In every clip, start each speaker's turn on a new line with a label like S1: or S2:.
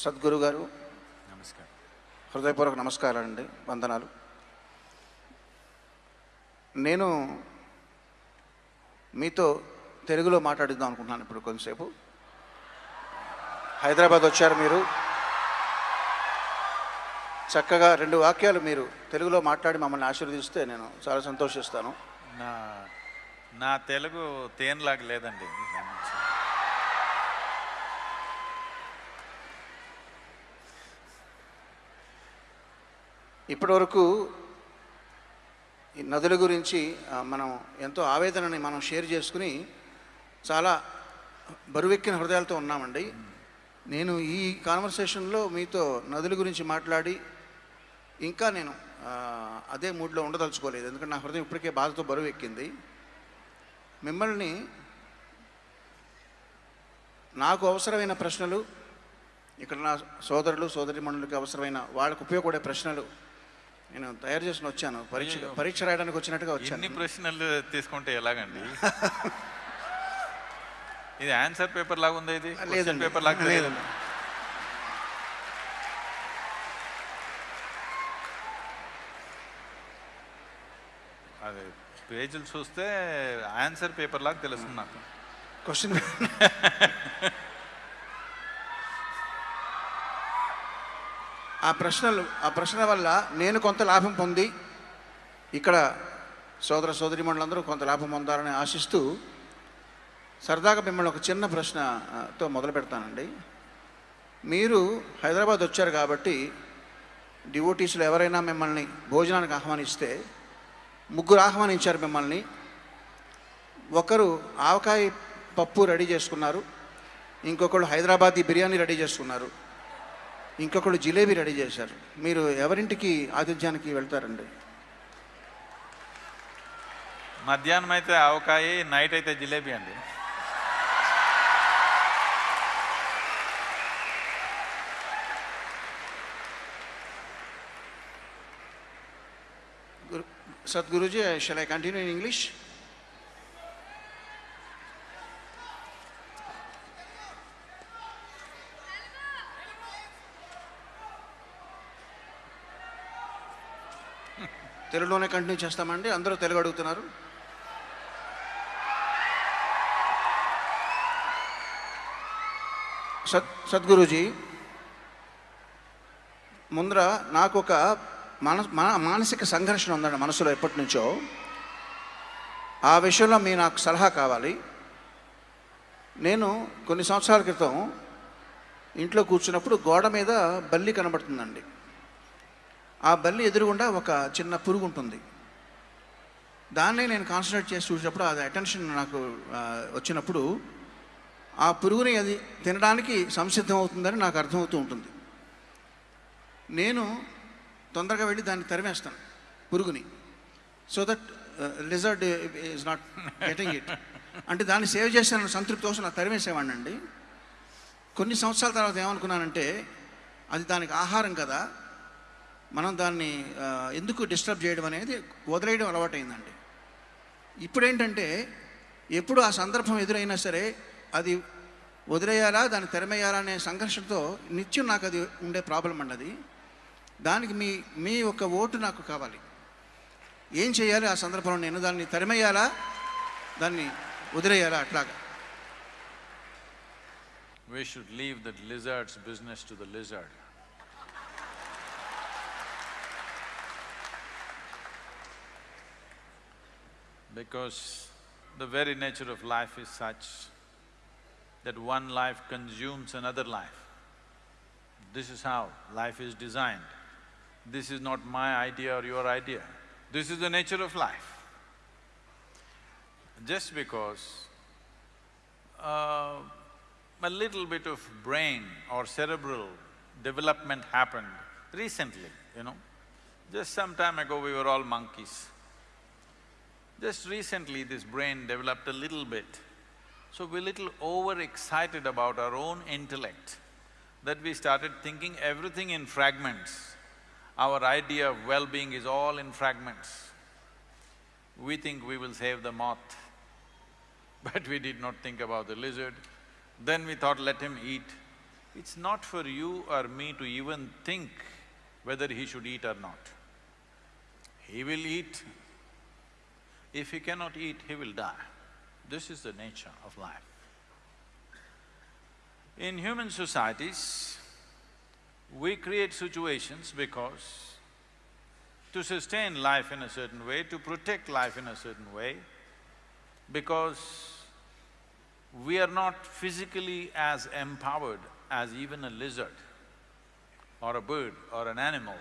S1: సద్గురు గారు
S2: నమస్కారం.
S1: హృదయపూర్వక నమస్కారాలు అండి వందనాలు. నేను మీతో తెలుగులో మాట్లాడిద్దాం అనుకుంటున్నాను ఇప్పుడు కొంతసేపు. హైదరాబాద్ వచ్చారు మీరు. చక్కగా రెండు వాక్యాలు మీరు తెలుగులో మాట్లాడి మమ్మల్ని ఆశీర్వదిస్తే నేను చాలా సంతోషిస్తాను.
S2: నా నా తెలుగు తేనెలాగా లేదండి.
S1: ఇప్పటివరకు ఈ నదుల గురించి మనం ఎంతో ఆవేదనని మనం షేర్ చేసుకుని చాలా బరువెక్కిన హృదయాలతో ఉన్నామండి. నేను ఈ కాన్వర్సేషన్లో మీతో నదుల గురించి మాట్లాడి ఇంకా నేను అదే మూడ్లో ఉండదలుచుకోలేదు. ఎందుకంటే నా హృదయం ఇప్పటికే బాధతో బరువెక్కింది. మిమ్మల్ని నాకు అవసరమైన ప్రశ్నలు ఇక్కడ నా సోదరులు సోదరిమణులకి అవసరమైన వాళ్ళకు ఉపయోగపడే ప్రశ్నలు నేను తయారు చేసుకుని వచ్చాను. పరీక్ష పరీక్ష రాయడానికి వచ్చినట్టుగా వచ్చాను.
S2: ప్రశ్నలు తీసుకుంటే ఎలాగండి? ఇది ఆన్సర్ పేపర్ లాగా ఉంది ఇది?
S1: లేదండి.
S2: పేపర్ లాగా లేదు
S1: లేదండి.
S2: అది పేజీలు చూస్తే ఆన్సర్ పేపర్ లాగా తెలుస్తుంది నాకు.
S1: క్వశ్చన్ ఆ ప్రశ్నలు ఆ ప్రశ్న వల్ల నేను కొంత లాభం పొంది ఇక్కడ సోదర సోదరిమణులందరూ కొంత లాభం పొందాలని ఆశిస్తూ సరదాగా మిమ్మల్ని ఒక చిన్న ప్రశ్నతో మొదలు పెడతానండి. మీరు హైదరాబాద్ వచ్చారు కాబట్టి డివోటీసులు ఎవరైనా మిమ్మల్ని భోజనానికి ఆహ్వానిస్తే ముగ్గురు ఆహ్వానించారు మిమ్మల్ని. ఒకరు ఆవకాయ పప్పు రెడీ చేసుకున్నారు ఇంకొకళ్ళు హైదరాబాదీ బిర్యానీ రెడీ చేసుకున్నారు. ఇంకొకళ్ళు జిలేబీ రెడీ చేశారు. మీరు ఎవరింటికి ఆతిథ్యానికి వెళ్తారండి?
S2: మధ్యాహ్నం అయితే ఆవకాయ నైట్ అయితే జిలేబీ అండి.
S1: Sadhguruji, uh, shall I continue in English? తెలుగులోనే కంటిన్యూ చేస్తామండి. అందరూ తెలుగు అడుగుతున్నారు. సద్ సద్గురుజీ ముందర నాకు ఒక మన మానసిక సంఘర్షణ ఉందండి మనసులో ఎప్పటి నుంచో. ఆ విషయంలో మీ నాకు సలహా కావాలి. నేను కొన్ని సంవత్సరాల క్రితం ఇంట్లో కూర్చున్నప్పుడు గోడ మీద బల్లి కనబడుతుందండి. ఆ బల్లి ఎదురుగుండా ఒక చిన్న పురుగు ఉంటుంది దాన్ని నేను కాన్సన్ట్రేట్ చేసి చూసినప్పుడు అది అటెన్షన్ నాకు వచ్చినప్పుడు ఆ పురుగుని అది తినడానికి సంసిద్ధం అవుతుందని నాకు అర్థమవుతూ ఉంటుంది. నేను తొందరగా వెళ్ళి దాన్ని తరిమేస్తాను పురుగుని. So that result is not getting it అంటే దాన్ని సేవ్ చేసిన సంతృప్తి కోసం నాకు తరిమేసేవాడిని అండి. కొన్ని సంవత్సరాల తర్వాత ఏమనుకున్నానంటే అది దానికి ఆహారం కదా మనం దాన్ని ఎందుకు డిస్టర్బ్ చేయడం అనేది వదిలేయడం అలవాటైందండి. ఇప్పుడేంటంటే ఎప్పుడు ఆ సందర్భం ఎదురైనా సరే అది వదిలేయాలా దాన్ని తెరమేయాలా అనే సంఘర్షణతో నిత్యం నాకు అది ఉండే ప్రాబ్లం అండి అది. దానికి మీ మీ యొక్క ఓటు నాకు కావాలి. ఏం చేయాలి ఆ సందర్భంలో నేను దాన్ని తెరమేయాలా దాన్ని వదిలేయాలా అట్లాగా?
S2: We should leave the lizard's business to the lizard. Because the very nature of life is such that one life consumes another life. This is how life is designed. This is not my idea or your idea. This is the nature of life. Just because uh, a little bit of brain or cerebral development happened recently, you know. Just some time ago, we were all monkeys. Just recently, this brain developed a little bit. So we're little overexcited about our own intellect that we started thinking everything in fragments. Our idea of well-being is all in fragments. We think we will save the moth, but we did not think about the lizard. Then we thought, let him eat. It's not for you or me to even think whether he should eat or not. He will eat. If he cannot eat, he will die. This is the nature of life. In human societies, we create situations because to sustain life in a certain way, to protect life in a certain way, because we are not physically as empowered as even a lizard or a bird or an animal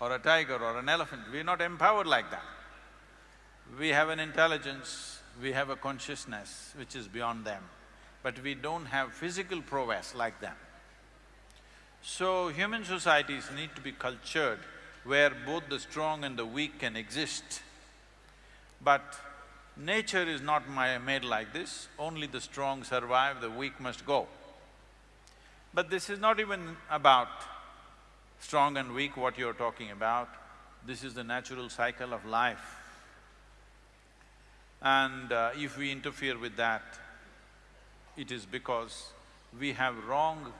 S2: or a tiger or an elephant, we're not empowered like that. We have an intelligence, we have a consciousness which is beyond them, but we don't have physical prowess like them. So, human societies need to be cultured where both the strong and the weak can exist. But nature is not made like this, only the strong survive, the weak must go. But this is not even about strong and weak, what you're talking about. This is the natural cycle of life. And uh, if we interfere with that, it is because we have wrong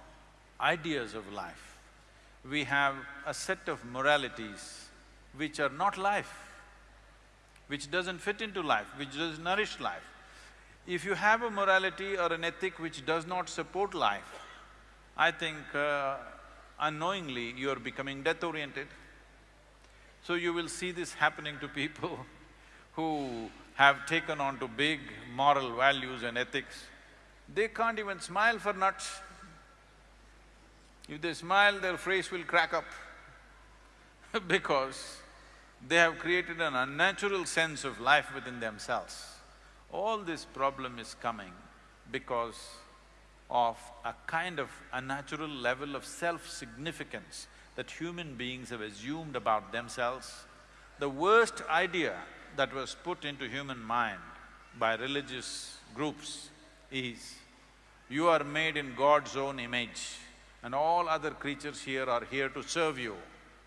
S2: ideas of life. We have a set of moralities which are not life, which doesn't fit into life, which doesn't nourish life. If you have a morality or an ethic which does not support life, I think uh, unknowingly you are becoming death-oriented. So you will see this happening to people who have taken on to big moral values and ethics. They can't even smile for nuts. If they smile, their face will crack up because they have created an unnatural sense of life within themselves. All this problem is coming because of a kind of unnatural level of self-significance that human beings have assumed about themselves. The worst idea that was put into human mind by religious groups is, you are made in God's own image and all other creatures here are here to serve you.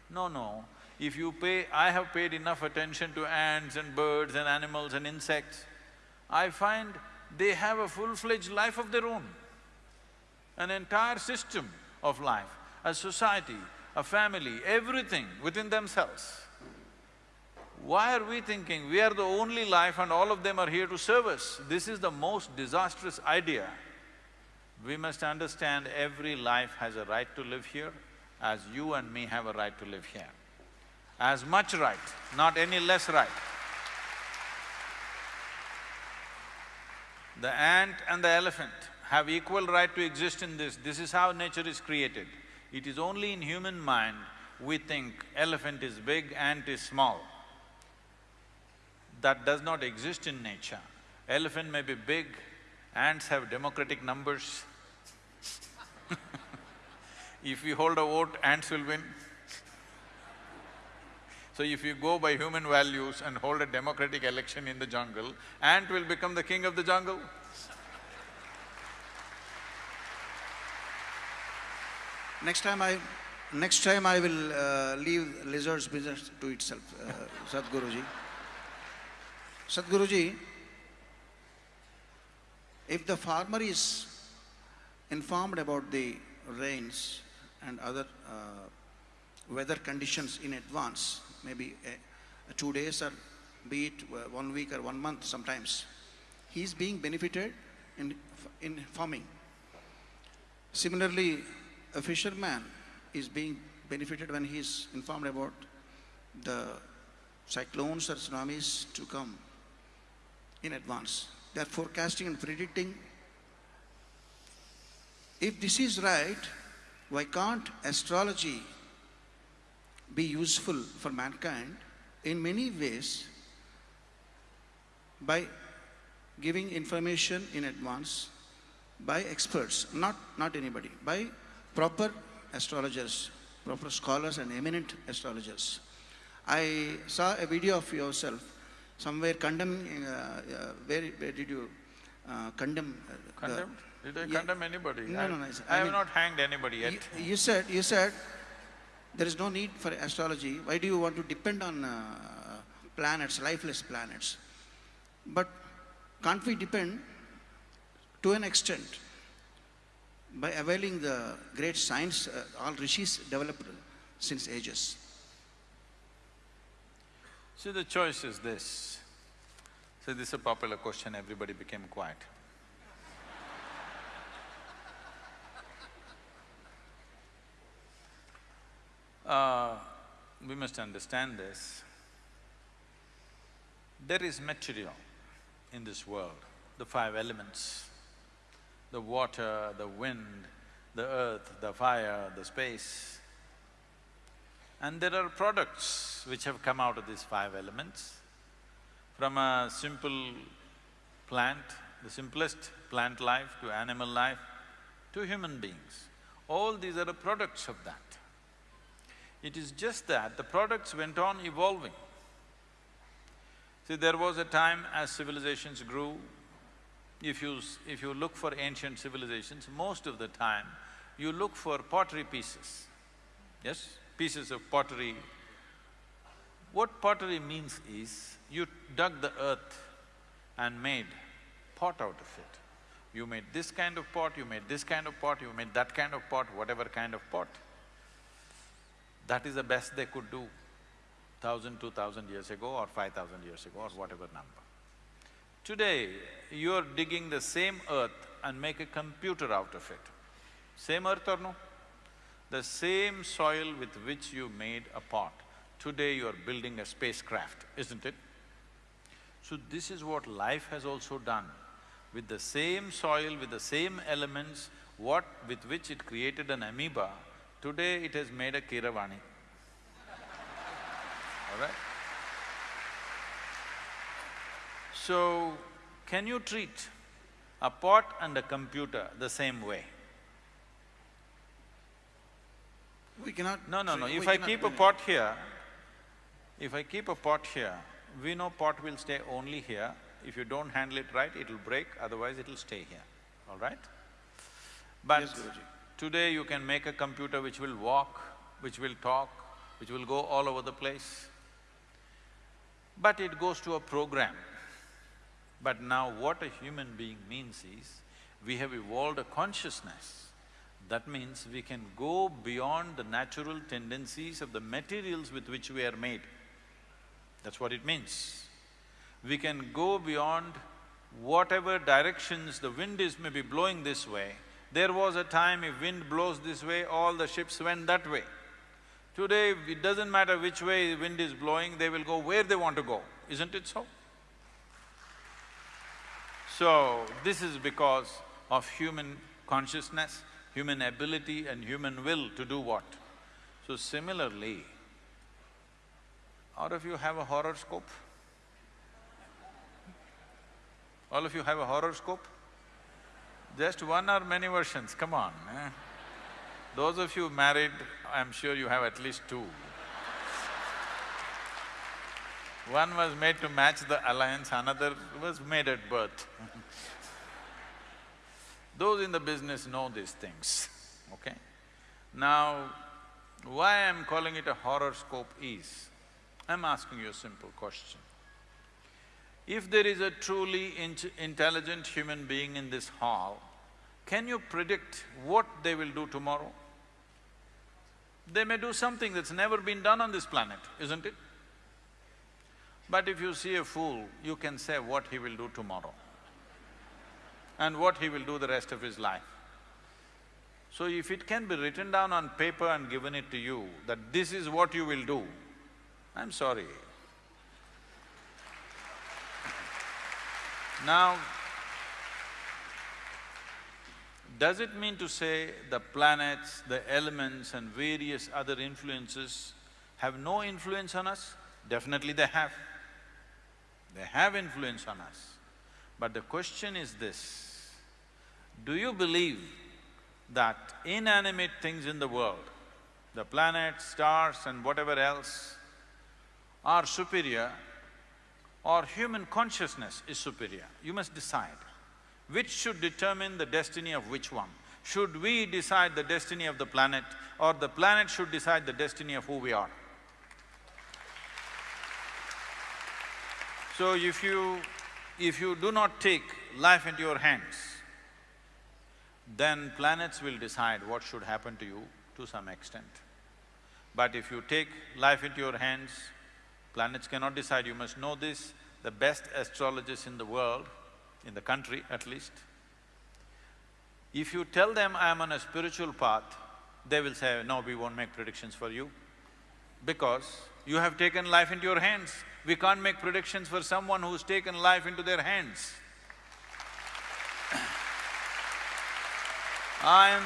S2: No, no, if you pay… I have paid enough attention to ants and birds and animals and insects, I find they have a full-fledged life of their own, an entire system of life, a society, a family, everything within themselves. Why are we thinking we are the only life and all of them are here to serve us? This is the most disastrous idea. We must understand every life has a right to live here, as you and me have a right to live here. As much right, not any less right. The ant and the elephant have equal right to exist in this, this is how nature is created. It is only in human mind we think elephant is big, ant is small. That does not exist in nature. Elephant may be big, ants have democratic numbers. if we hold a vote, ants will win. So if you go by human values and hold a democratic election in the jungle, ant will become the king of the jungle.
S1: Next time I… next time I will uh, leave lizard's business to itself, uh, Sadhguruji. Sadhguruji, if the farmer is informed about the rains and other uh, weather conditions in advance, maybe uh, two days or be it uh, one week or one month sometimes, he is being benefited in, in farming. Similarly, a fisherman is being benefited when he is informed about the cyclones or tsunamis to come in advance. They are forecasting and predicting. If this is right, why can't astrology be useful for mankind in many ways by giving information in advance by experts, not, not anybody, by proper astrologers, proper scholars and eminent astrologers. I saw a video of yourself somewhere condemning, uh, uh, where, where did you uh, condemn? uh, the-
S2: Condemned? Did I
S1: Yeah.
S2: condemn anybody?
S1: No,
S2: I-
S1: no, no,
S2: I
S1: I
S2: have not hanged anybody yet.
S1: You, you said, you said, there is no need for astrology. Why do you want to depend on uh, planets, lifeless planets? But can't we depend to an extent? by availing the great science, uh, all rishis developed since ages.
S2: See, the choice is this. See, this is a popular question, everybody became quiet. Uh, we must understand this. There is material in this world, the five elements, the water, the wind, the earth, the fire, the space. And there are products which have come out of these five elements. From a simple plant, the simplest plant life to animal life, to human beings. All these are the products of that. It is just that the products went on evolving. See, there was a time as civilizations grew, if you… if you look for ancient civilizations, most of the time you look for pottery pieces, yes? Pieces of pottery. What pottery means is, you dug the earth and made pot out of it. You made this kind of pot, you made this kind of pot, you made that kind of pot, whatever kind of pot. That is the best they could do thousand, two thousand years ago or five thousand years ago or whatever number. Today, you're digging the same earth and make a computer out of it. Same earth or no? The same soil with which you made a pot, today you're building a spacecraft, isn't it? So this is what life has also done. With the same soil, with the same elements, what… with which it created an amoeba, today it has made a Kiravani, All right? So, can you treat a pot and a computer the same way?
S1: We cannot…
S2: No, no, no, if I keep a
S1: it.
S2: pot here, if I keep a pot here, we know pot will stay only here. If you don't handle it right, it'll break, otherwise it'll stay here, all right? But
S1: Yes,
S2: today you can make a computer which will walk, which will talk, which will go all over the place. But it goes to a program. But now what a human being means is, we have evolved a consciousness. That means we can go beyond the natural tendencies of the materials with which we are made. That's what it means. We can go beyond whatever directions the wind is maybe blowing this way. There was a time if wind blows this way, all the ships went that way. Today, it doesn't matter which way the wind is blowing, they will go where they want to go, isn't it so? So, this is because of human consciousness, human ability and human will to do what? So similarly, all of you have a horoscope? All of you have a horoscope? Just one or many versions, come on, eh? Those of you married, I'm sure you have at least two. One was made to match the alliance, another was made at birth. Those in the business know these things, okay? Now, why I'm calling it a horoscope is, I'm asking you a simple question. If there is a truly int intelligent human being in this hall, can you predict what they will do tomorrow? They may do something that's never been done on this planet, isn't it? But if you see a fool, you can say what he will do tomorrow and what he will do the rest of his life. So if it can be written down on paper and given it to you, that this is what you will do, I'm sorry. Now, does it mean to say the planets, the elements and various other influences have no influence on us? Definitely they have. They have influence on us. But the question is this, do you believe that inanimate things in the world, the planets, stars and whatever else, are superior or human consciousness is superior? You must decide. Which should determine the destiny of which one? Should we decide the destiny of the planet or the planet should decide the destiny of who we are? So if you… if you do not take life into your hands, then planets will decide what should happen to you to some extent. But if you take life into your hands, planets cannot decide, you must know this, the best astrologers in the world, in the country at least, if you tell them, I am on a spiritual path, they will say, no, we won't make predictions for you. Because you have taken life into your hands. We can't make predictions for someone who's taken life into their hands. I'm…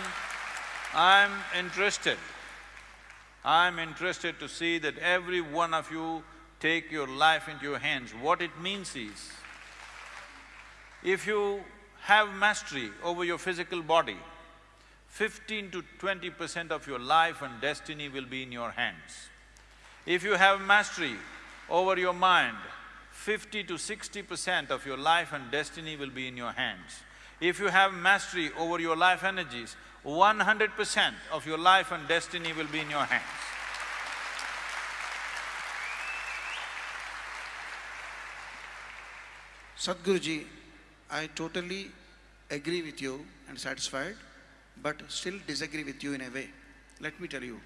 S2: I'm interested, I'm interested to see that every one of you take your life into your hands. What it means is, if you have mastery over your physical body, fifteen to twenty percent of your life and destiny will be in your hands. If you have mastery over your mind, fifty to sixty percent of your life and destiny will be in your hands. If you have mastery over your life energies, one hundred percent of your life and destiny will be in your hands.
S1: Sadhguruji, I totally agree with you and satisfied, but still disagree with you in a way. Let me tell you.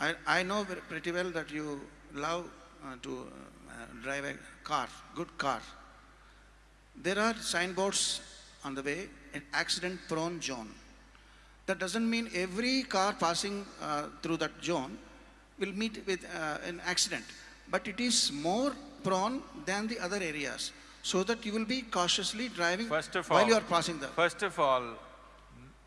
S1: I, I know pretty well that you love to uh, drive a car, good car. There are signboards on the way, an accident-prone zone. That doesn't mean every car passing uh, through that zone will meet with uh, an accident, but it is more prone than the other areas, so that you will be cautiously driving
S2: First of all…
S1: while you are passing the.
S2: First of all,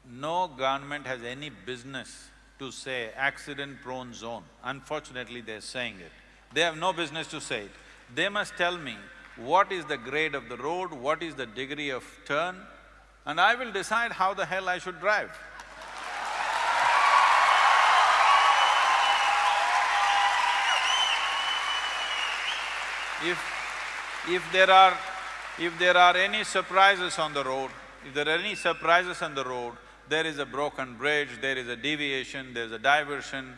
S2: no government has any business to say accident-prone zone. Unfortunately, they're saying it. They have no business to say it. They must tell me what is the grade of the road, what is the degree of turn, and I will decide how the hell I should drive. If… if there are… if there are any surprises on the road, if there are any surprises on the road, there is a broken bridge, there is a deviation, there's a diversion,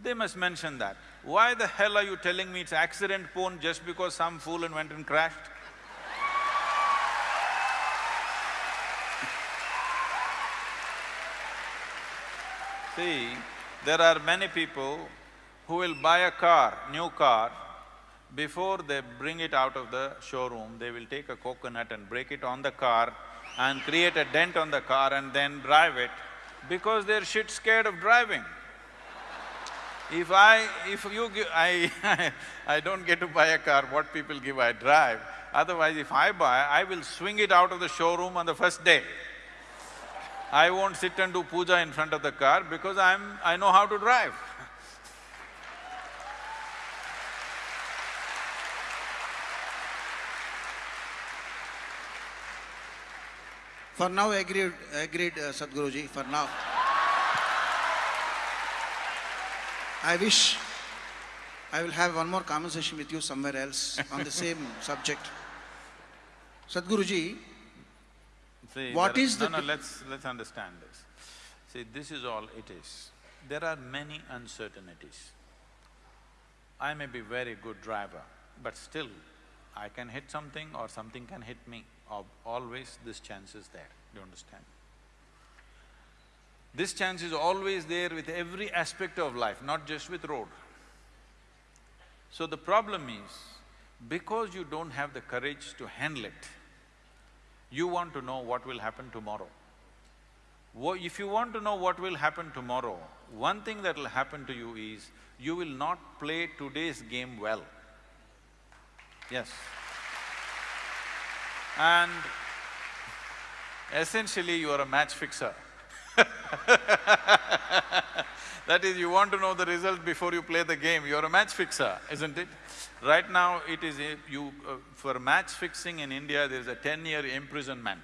S2: they must mention that. Why the hell are you telling me it's accident prone just because some fool and went and crashed? See, there are many people who will buy a car, new car, before they bring it out of the showroom, they will take a coconut and break it on the car and create a dent on the car and then drive it because they're shit scared of driving. If I… if you give… I I don't get to buy a car, what people give I drive. Otherwise, if I buy, I will swing it out of the showroom on the first day. I won't sit and do puja in front of the car because I'm… I know how to drive.
S1: For now, agreed, agreed, uh, Sadhguruji, for now. I wish I will have one more conversation with you somewhere else on the same subject. Sadhguruji,
S2: See,
S1: What
S2: there are-
S1: is the
S2: No, no, let's… let's understand this. See, this is all it is. There are many uncertainties. I may be very good driver, but still, I can hit something or something can hit me. Al- Always this chance is there, do you understand? This chance is always there with every aspect of life, not just with road. So the problem is, because you don't have the courage to handle it, you want to know what will happen tomorrow. If you want to know what will happen tomorrow, one thing that will happen to you is, you will not play today's game well. Yes. And essentially you are a match fixer. That is, you want to know the result before you play the game, you're a match fixer, isn't it? Right now, it is a, you… Uh, for match fixing in India, there is a ten-year imprisonment.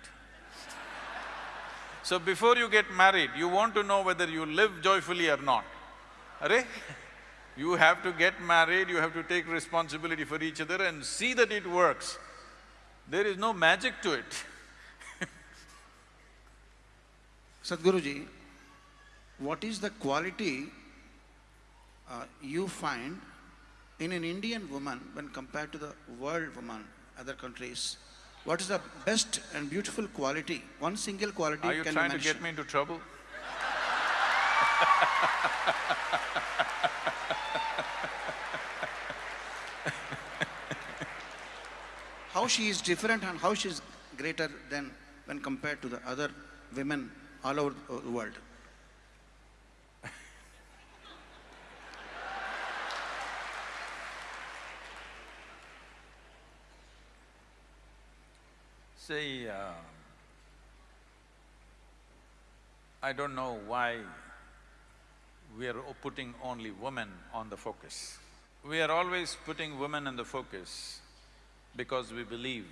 S2: So before you get married, you want to know whether you live joyfully or not. Arey? You have to get married, you have to take responsibility for each other and see that it works. There is no magic to it.
S1: Sadhguruji, what is the quality uh, you find in an Indian woman when compared to the world woman, other countries? What is the best and beautiful quality? One single quality
S2: Are you
S1: can
S2: trying
S1: you
S2: to get me into trouble?
S1: How she is different and how she is greater than when compared to the other women all over the world.
S2: See, uh, I don't know why we are putting only women on the focus. We are always putting women in the focus because we believe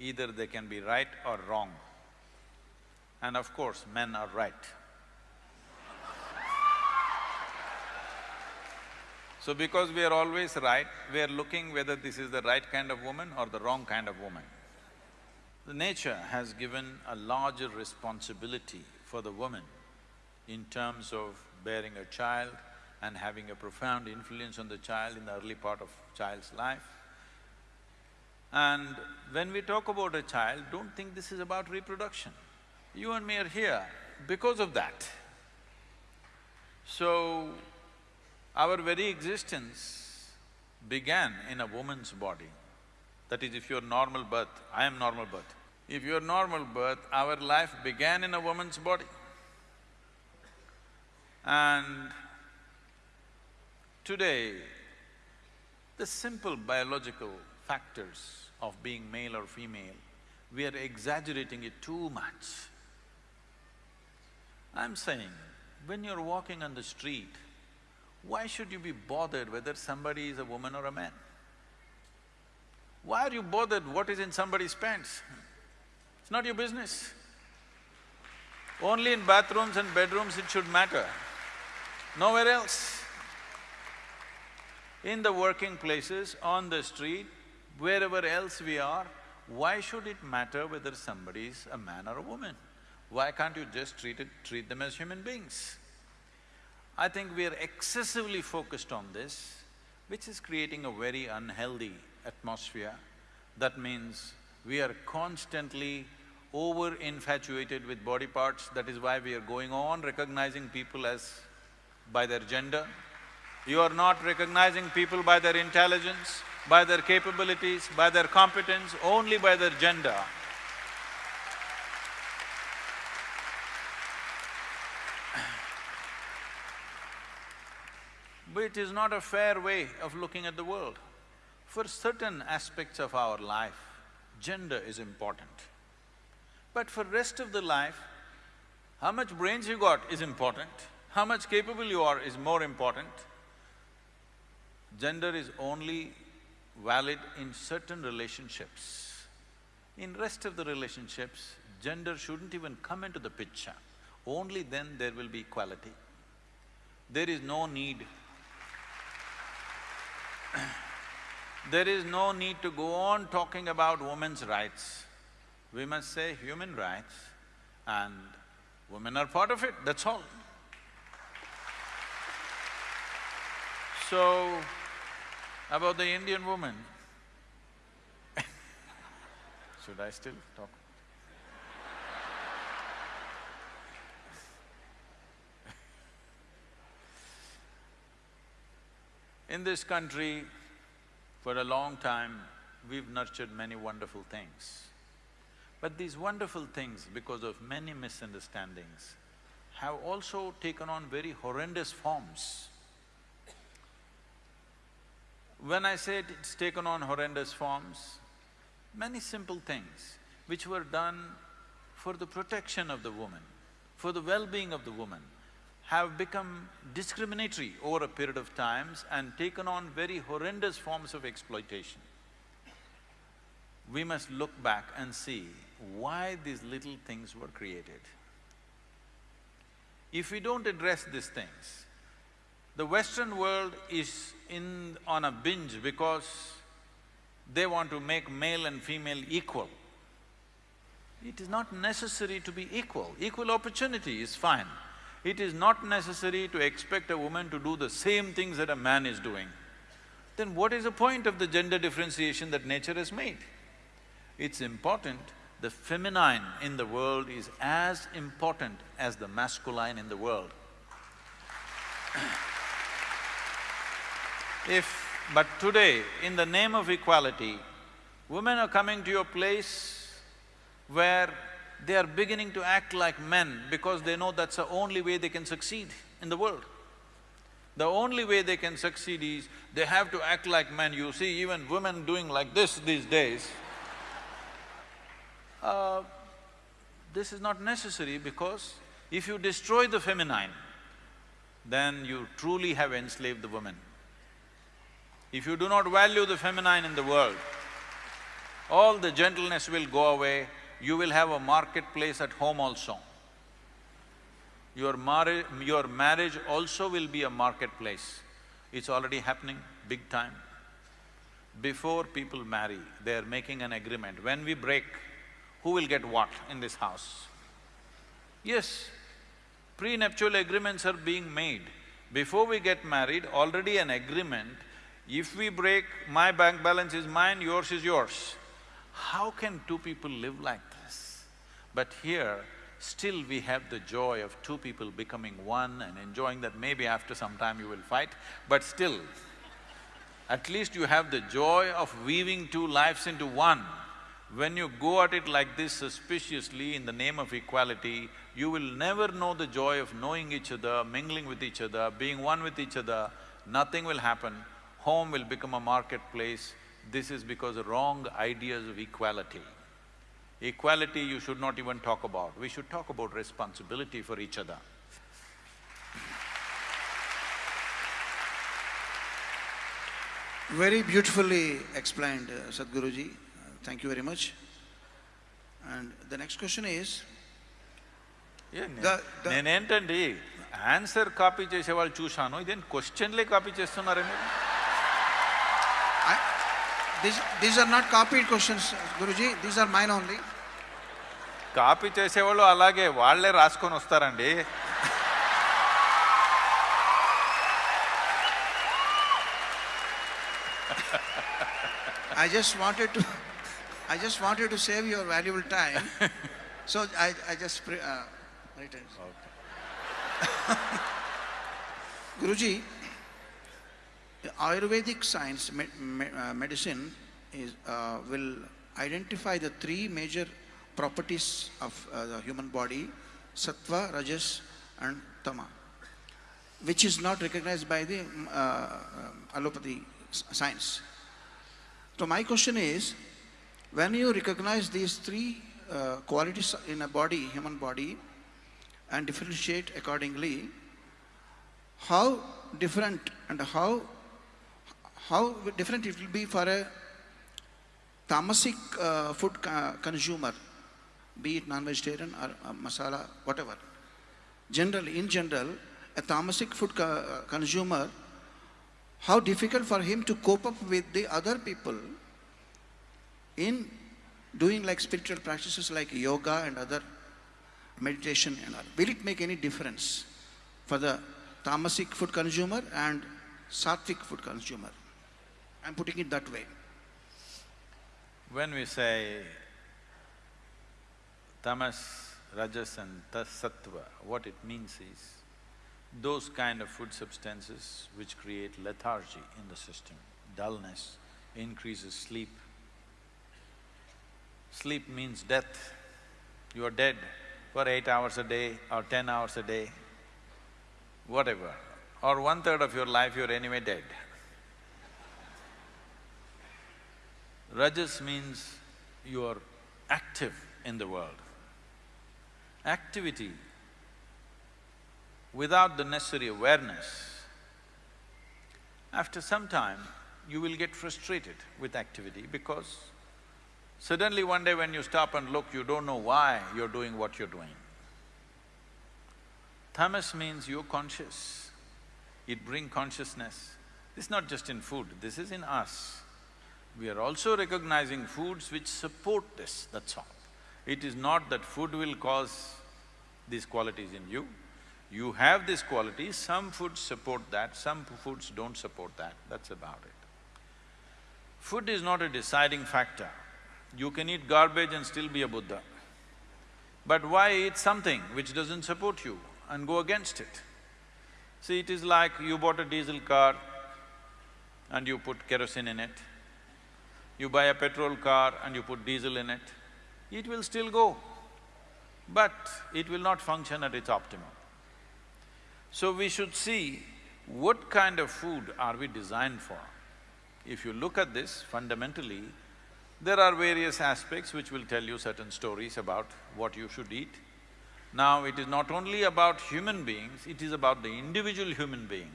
S2: either they can be right or wrong. And of course, men are right. So because we are always right, we are looking whether this is the right kind of woman or the wrong kind of woman. The nature has given a larger responsibility for the woman in terms of bearing a child and having a profound influence on the child in the early part of child's life. And when we talk about a child, don't think this is about reproduction. You and me are here because of that. So, our very existence began in a woman's body. That is, if you're normal birth, I am normal birth. If you're normal birth, our life began in a woman's body. And today, the simple biological factors of being male or female, we are exaggerating it too much. I'm saying, when you're walking on the street, why should you be bothered whether somebody is a woman or a man? Why are you bothered what is in somebody's pants? It's not your business. Only in bathrooms and bedrooms it should matter, nowhere else. In the working places, on the street, wherever else we are, why should it matter whether somebody is a man or a woman? Why can't you just treat it… treat them as human beings? I think we are excessively focused on this, which is creating a very unhealthy atmosphere. That means we are constantly over-infatuated with body parts, that is why we are going on recognizing people as… by their gender. You are not recognizing people by their intelligence, by their capabilities, by their competence, only by their gender. But it is not a fair way of looking at the world. For certain aspects of our life, gender is important. But for rest of the life, how much brains you got is important, how much capable you are is more important. Gender is only valid in certain relationships. In rest of the relationships, gender shouldn't even come into the picture. Only then there will be equality. There is no need there is no need to go on talking about women's rights. We must say human rights and women are part of it, that's all. So, about the Indian woman should I still talk? In this country, for a long time, we've nurtured many wonderful things. But these wonderful things, because of many misunderstandings, have also taken on very horrendous forms. When I say it's taken on horrendous forms, many simple things which were done for the protection of the woman, for the well-being of the woman, have become discriminatory over a period of times and taken on very horrendous forms of exploitation. We must look back and see why these little things were created. If we don't address these things, the Western world is in… on a binge because they want to make male and female equal. It is not necessary to be equal, equal opportunity is fine. It is not necessary to expect a woman to do the same things that a man is doing. Then what is the point of the gender differentiation that nature has made? It's important, the feminine in the world is as important as the masculine in the world. If… but today, in the name of equality, women are coming to a place where they are beginning to act like men because they know that's the only way they can succeed in the world. The only way they can succeed is they have to act like men. You see even women doing like this these days. Uh, this is not necessary because if you destroy the feminine, then you truly have enslaved the woman. If you do not value the feminine in the world, all the gentleness will go away, you will have a marketplace at home also. Your marriage… your marriage also will be a marketplace. It's already happening big time. Before people marry, they're making an agreement. When we break, who will get what in this house? Yes, prenuptial agreements are being made. Before we get married, already an agreement, if we break, my bank balance is mine, yours is yours. How can two people live like? But here, still we have the joy of two people becoming one and enjoying that maybe after some time you will fight, but still, at least you have the joy of weaving two lives into one. When you go at it like this suspiciously in the name of equality, you will never know the joy of knowing each other, mingling with each other, being one with each other, nothing will happen, home will become a marketplace. This is because of wrong ideas of equality. Equality you should not even talk about, we should talk about responsibility for each other.
S1: Very beautifully explained, uh, Sadhguruji. Uh, thank you very much. And the next question is,
S2: ఏ నే-
S1: The- the-
S2: నేనేంటండి answer copy చేసేవాళ్ళు చూశాను ఇదేం క్వశ్చన్లే copy చేస్తున్నారే మీరు
S1: these are not copy questions Guruji these are mine only
S2: copy చేసేవాళ్ళు అలాగే వాళ్ళే రాసుకొని వస్తారండి.
S1: I just wanted to I just wanted to save your valuable time so I I just Guruji Ayurvedic science, me, me, uh, medicine is, uh, will identify the three major properties of uh, the human body, sattva, rajas and tama, which is not recognized by the mm, uh, um, allopathy science. So my question is, when you recognize these three uh, qualities in a body, human body, and differentiate accordingly, how different and how how different it will be for a tamasic uh, food co- consumer, be it non-vegetarian or uh, masala, whatever. Generally, in general, a tamasic food co- uh, consumer how difficult for him to cope up with the other people in doing like spiritual practices like yoga and other meditation and all. Will it make any difference for the tamasic food consumer and sattvic food consumer? I'm putting it that way.
S2: When we say tamas, rajas and sattva, what it means is those kind of food substances which create lethargy in the system, dullness, increases sleep. Sleep means death. You are dead for eight hours a day or ten hours a day, whatever, or one-third of your life you're anyway dead. Rajas means you are active in the world. Activity without the necessary awareness, after some time you will get frustrated with activity because suddenly one day when you stop and look, you don't know why you're doing what you're doing. Tamas means you're conscious, it bring consciousness. This is not just in food, this is in us. We are also recognizing foods which support this, that's all. It is not that food will cause these qualities in you. You have these qualities, some foods support that, some foods don't support that, that's about it. Food is not a deciding factor. You can eat garbage and still be a Buddha. But why eat something which doesn't support you and go against it? See, it is like you bought a diesel car and you put kerosene in it. You buy a petrol car and you put diesel in it, it will still go, but it will not function at its optimum. So we should see what kind of food are we designed for. If you look at this fundamentally, there are various aspects which will tell you certain stories about what you should eat. Now, it is not only about human beings, it is about the individual human being.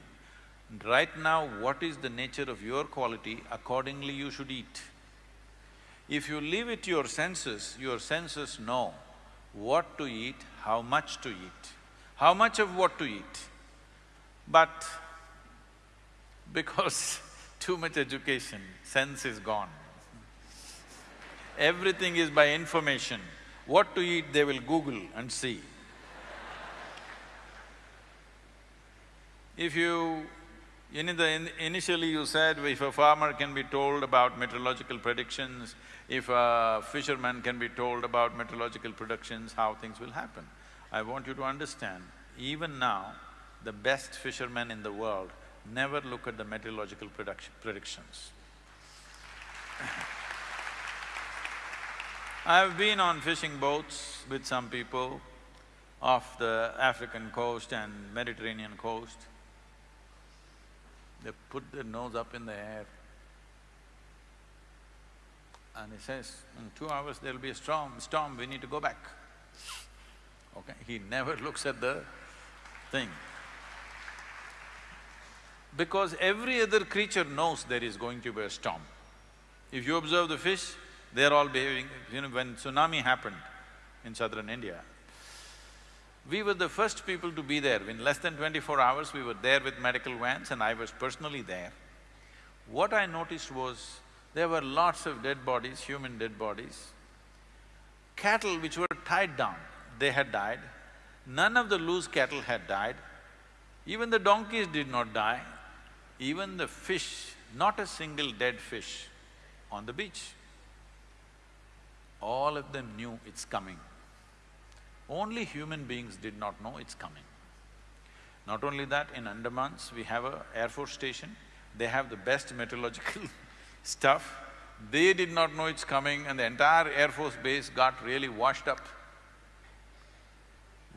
S2: Right now, what is the nature of your quality, accordingly you should eat. If you leave it to your senses, your senses know what to eat, how much to eat, how much of what to eat. But because too much education, sense is gone. Everything is by information. What to eat, they will Google and see. If you… In the… in- initially you said if a farmer can be told about meteorological predictions, if a fisherman can be told about meteorological predictions, how things will happen. I want you to understand, even now, the best fishermen in the world never look at the meteorological predictions. I've been on fishing boats with some people off the African coast and Mediterranean coast. They put their nose up in the air and he says, in two hours there'll be a storm, storm, we need to go back. Okay, he never looks at the thing. Because every other creature knows there is going to be a storm. If you observe the fish, they're all behaving… You know, when tsunami happened in southern India, we were the first people to be there. In less than twenty-four hours, we were there with medical vans and I was personally there. What I noticed was, there were lots of dead bodies, human dead bodies. Cattle which were tied down, they had died. None of the loose cattle had died. Even the donkeys did not die. Even the fish, not a single dead fish on the beach. All of them knew it's coming. Only human beings did not know it's coming. Not only that, in Andamans, we have a Air Force station, they have the best meteorological stuff. They did not know it's coming and the entire Air Force base got really washed up.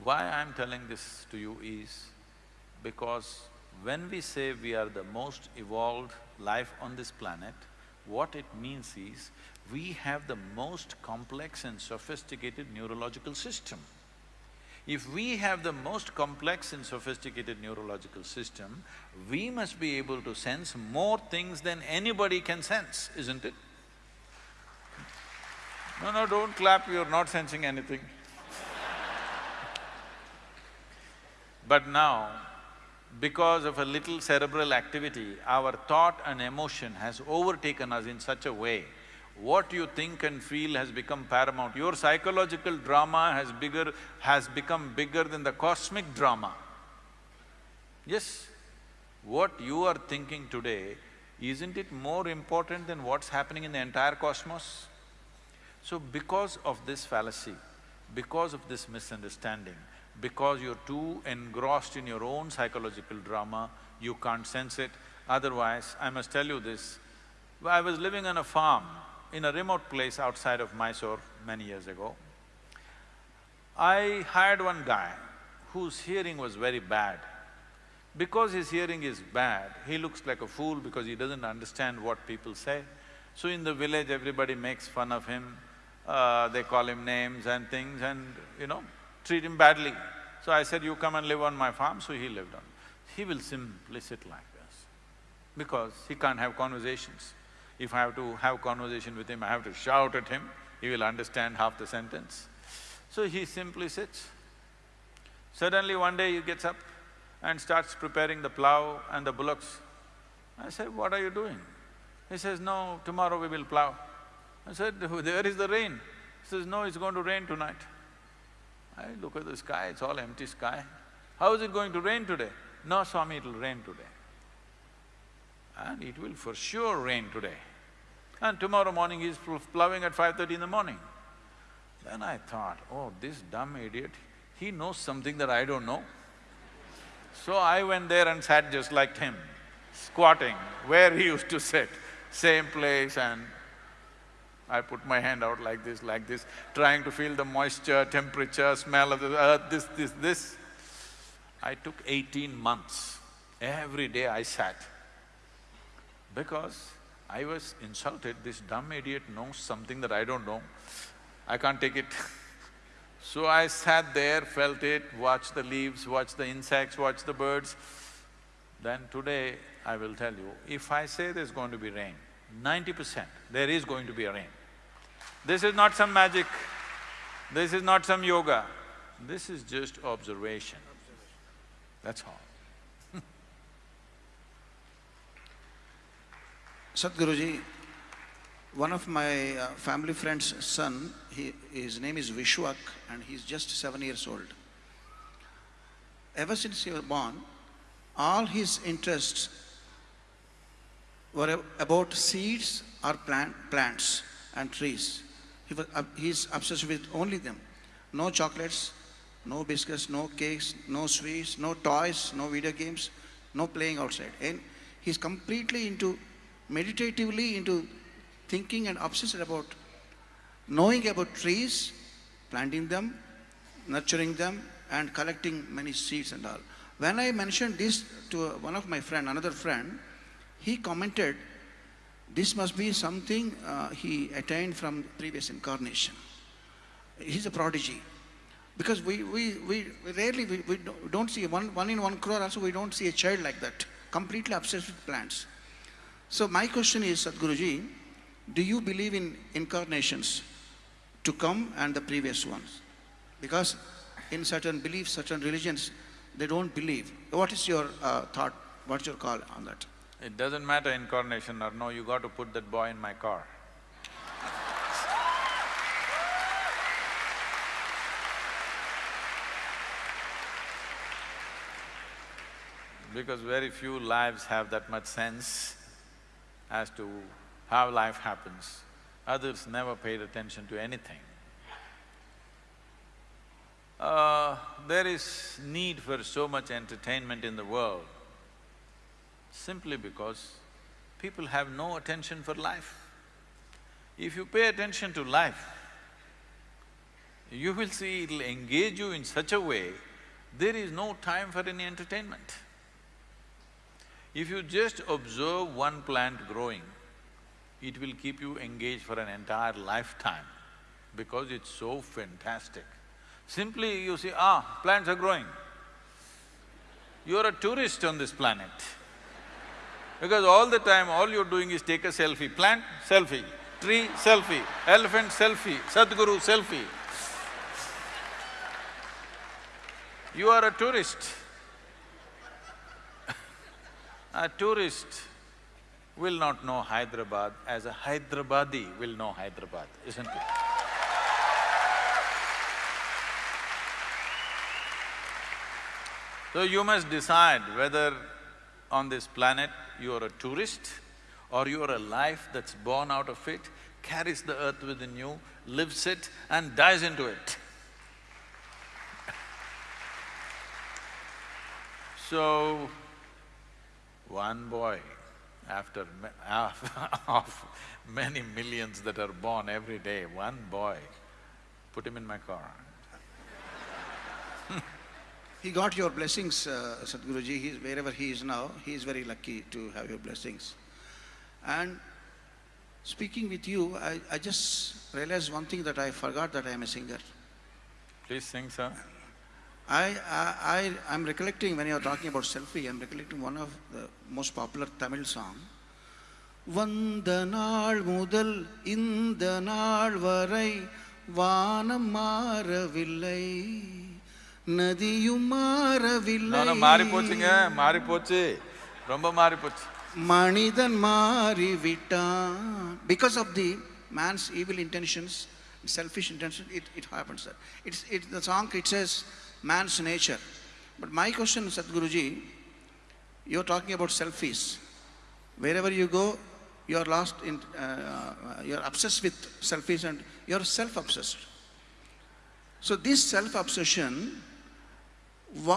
S2: Why I'm telling this to you is because when we say we are the most evolved life on this planet, what it means is, we have the most complex and sophisticated neurological system. If we have the most complex and sophisticated neurological system, we must be able to sense more things than anybody can sense, isn't it? No, no, don't clap, you're not sensing anything. But now, because of a little cerebral activity, our thought and emotion has overtaken us in such a way, what you think and feel has become paramount. Your psychological drama has bigger… has become bigger than the cosmic drama. Yes, what you are thinking today, isn't it more important than what's happening in the entire cosmos? So because of this fallacy, because of this misunderstanding, because you're too engrossed in your own psychological drama, you can't sense it. Otherwise, I must tell you this, I was living on a farm in a remote place outside of Mysore many years ago. I hired one guy whose hearing was very bad. Because his hearing is bad, he looks like a fool because he doesn't understand what people say. So in the village, everybody makes fun of him, uh, they call him names and things and, you know, treat him badly. So I said, you come and live on my farm, so he lived on. He will simply sit like this, because he can't have conversations. If I have to have conversation with him, I have to shout at him, he will understand half the sentence. So he simply sits. Suddenly one day he gets up and starts preparing the plough and the bullocks. I said, what are you doing? He says, no, tomorrow we will plough. I said, there is the rain? He says, no, it's going to rain tonight. I look at the sky, it's all empty sky. How is it going to rain today? No, Swami, it'll rain today. And it will for sure rain today. And tomorrow morning he's pl- plowing at five thirty in the morning. Then I thought, oh, this dumb idiot, he knows something that I don't know. So I went there and sat just like him, squatting where he used to sit, same place and I put my hand out like this, like this, trying to feel the moisture, temperature, smell of the earth, this, this, this. I took eighteen months. Every day I sat. Because I was insulted, this dumb idiot knows something that I don't know. I can't take it. So I sat there, felt it, watched the leaves, watched the insects, watched the birds. Then today, I will tell you, if I say there's going to be rain, ninety percent, there is going to be a rain. This is not some magic, this is not some yoga, this is just observation. That's all.
S1: Sadhguruji, one of my uh, family friend's son, he, his name is Vishwak and he's just seven years old. Ever since he was born, all his interests were about seeds or plant, plants and trees. He was, ob- he's obsessed with only them. No chocolates, no biscuits, no cakes, no sweets, no toys, no video games, no playing outside. And he's completely into, meditatively into thinking and obsessed about knowing about trees, planting them, nurturing them, and collecting many seeds and all. When I mentioned this to one of my friend, another friend, he commented, this must be something uh, he attained from previous incarnation. He's a prodigy. Because we, we, we rarely, we, we don't- see, one, one in one crore also, we don't see a child like that, completely obsessed with plants. So my question is, Sadhguruji, do you believe in incarnations to come and the previous ones? Because in certain beliefs, certain religions, they don't believe. What is your uh, thought, what's your call on that?
S2: It doesn't matter incarnation or no, you got to put that boy in my car. Because very few lives have that much sense as to how life happens. Others never paid attention to anything. Uh, there is need for so much entertainment in the world simply because people have no attention for life. If you pay attention to life, you will see it'll engage you in such a way, there is no time for any entertainment. If you just observe one plant growing, it will keep you engaged for an entire lifetime because it's so fantastic. Simply you see, ah, plants are growing. You're a tourist on this planet. Because all the time, all you're doing is take a selfie, plant, selfie, tree, selfie, elephant, selfie, Sadhguru, selfie. You are a tourist. A tourist will not know Hyderabad as a Hyderabadi will know Hyderabad, isn't it? So you must decide whether on this planet you are a tourist or you are a life that's born out of it, carries the earth within you, lives it and dies into it. So, one boy, after of many millions that are born every day, one boy, put him in my car.
S1: He got your blessings, uh, Sadhguruji, he's, wherever he is now, he is very lucky to have your blessings. And speaking with you, I, I just realized one thing that I forgot that I am a singer.
S2: Please sing, sir.
S1: I, I, I am recollecting when you are talking about selfie, I'm recollecting one of the most popular Tamil song. வந்த நாள் முதல் இந்த நாள் வரை வானம் மாறவில்லை நதியும் மாறவில்லை
S2: மாறி போச்சுங்க, மாறி போச்சு. ரொம்ப மாறி போச்சு.
S1: மனிதன் மாறிவிட்டான் because of the man's evil intentions selfish intentions it, it happens sir it's it the song it says man's nature but my question sadhguruji you're talking about selfies wherever you go you're lost in, uh, you're obsessed with selfies and you're self-obsessed. So this self-obsession,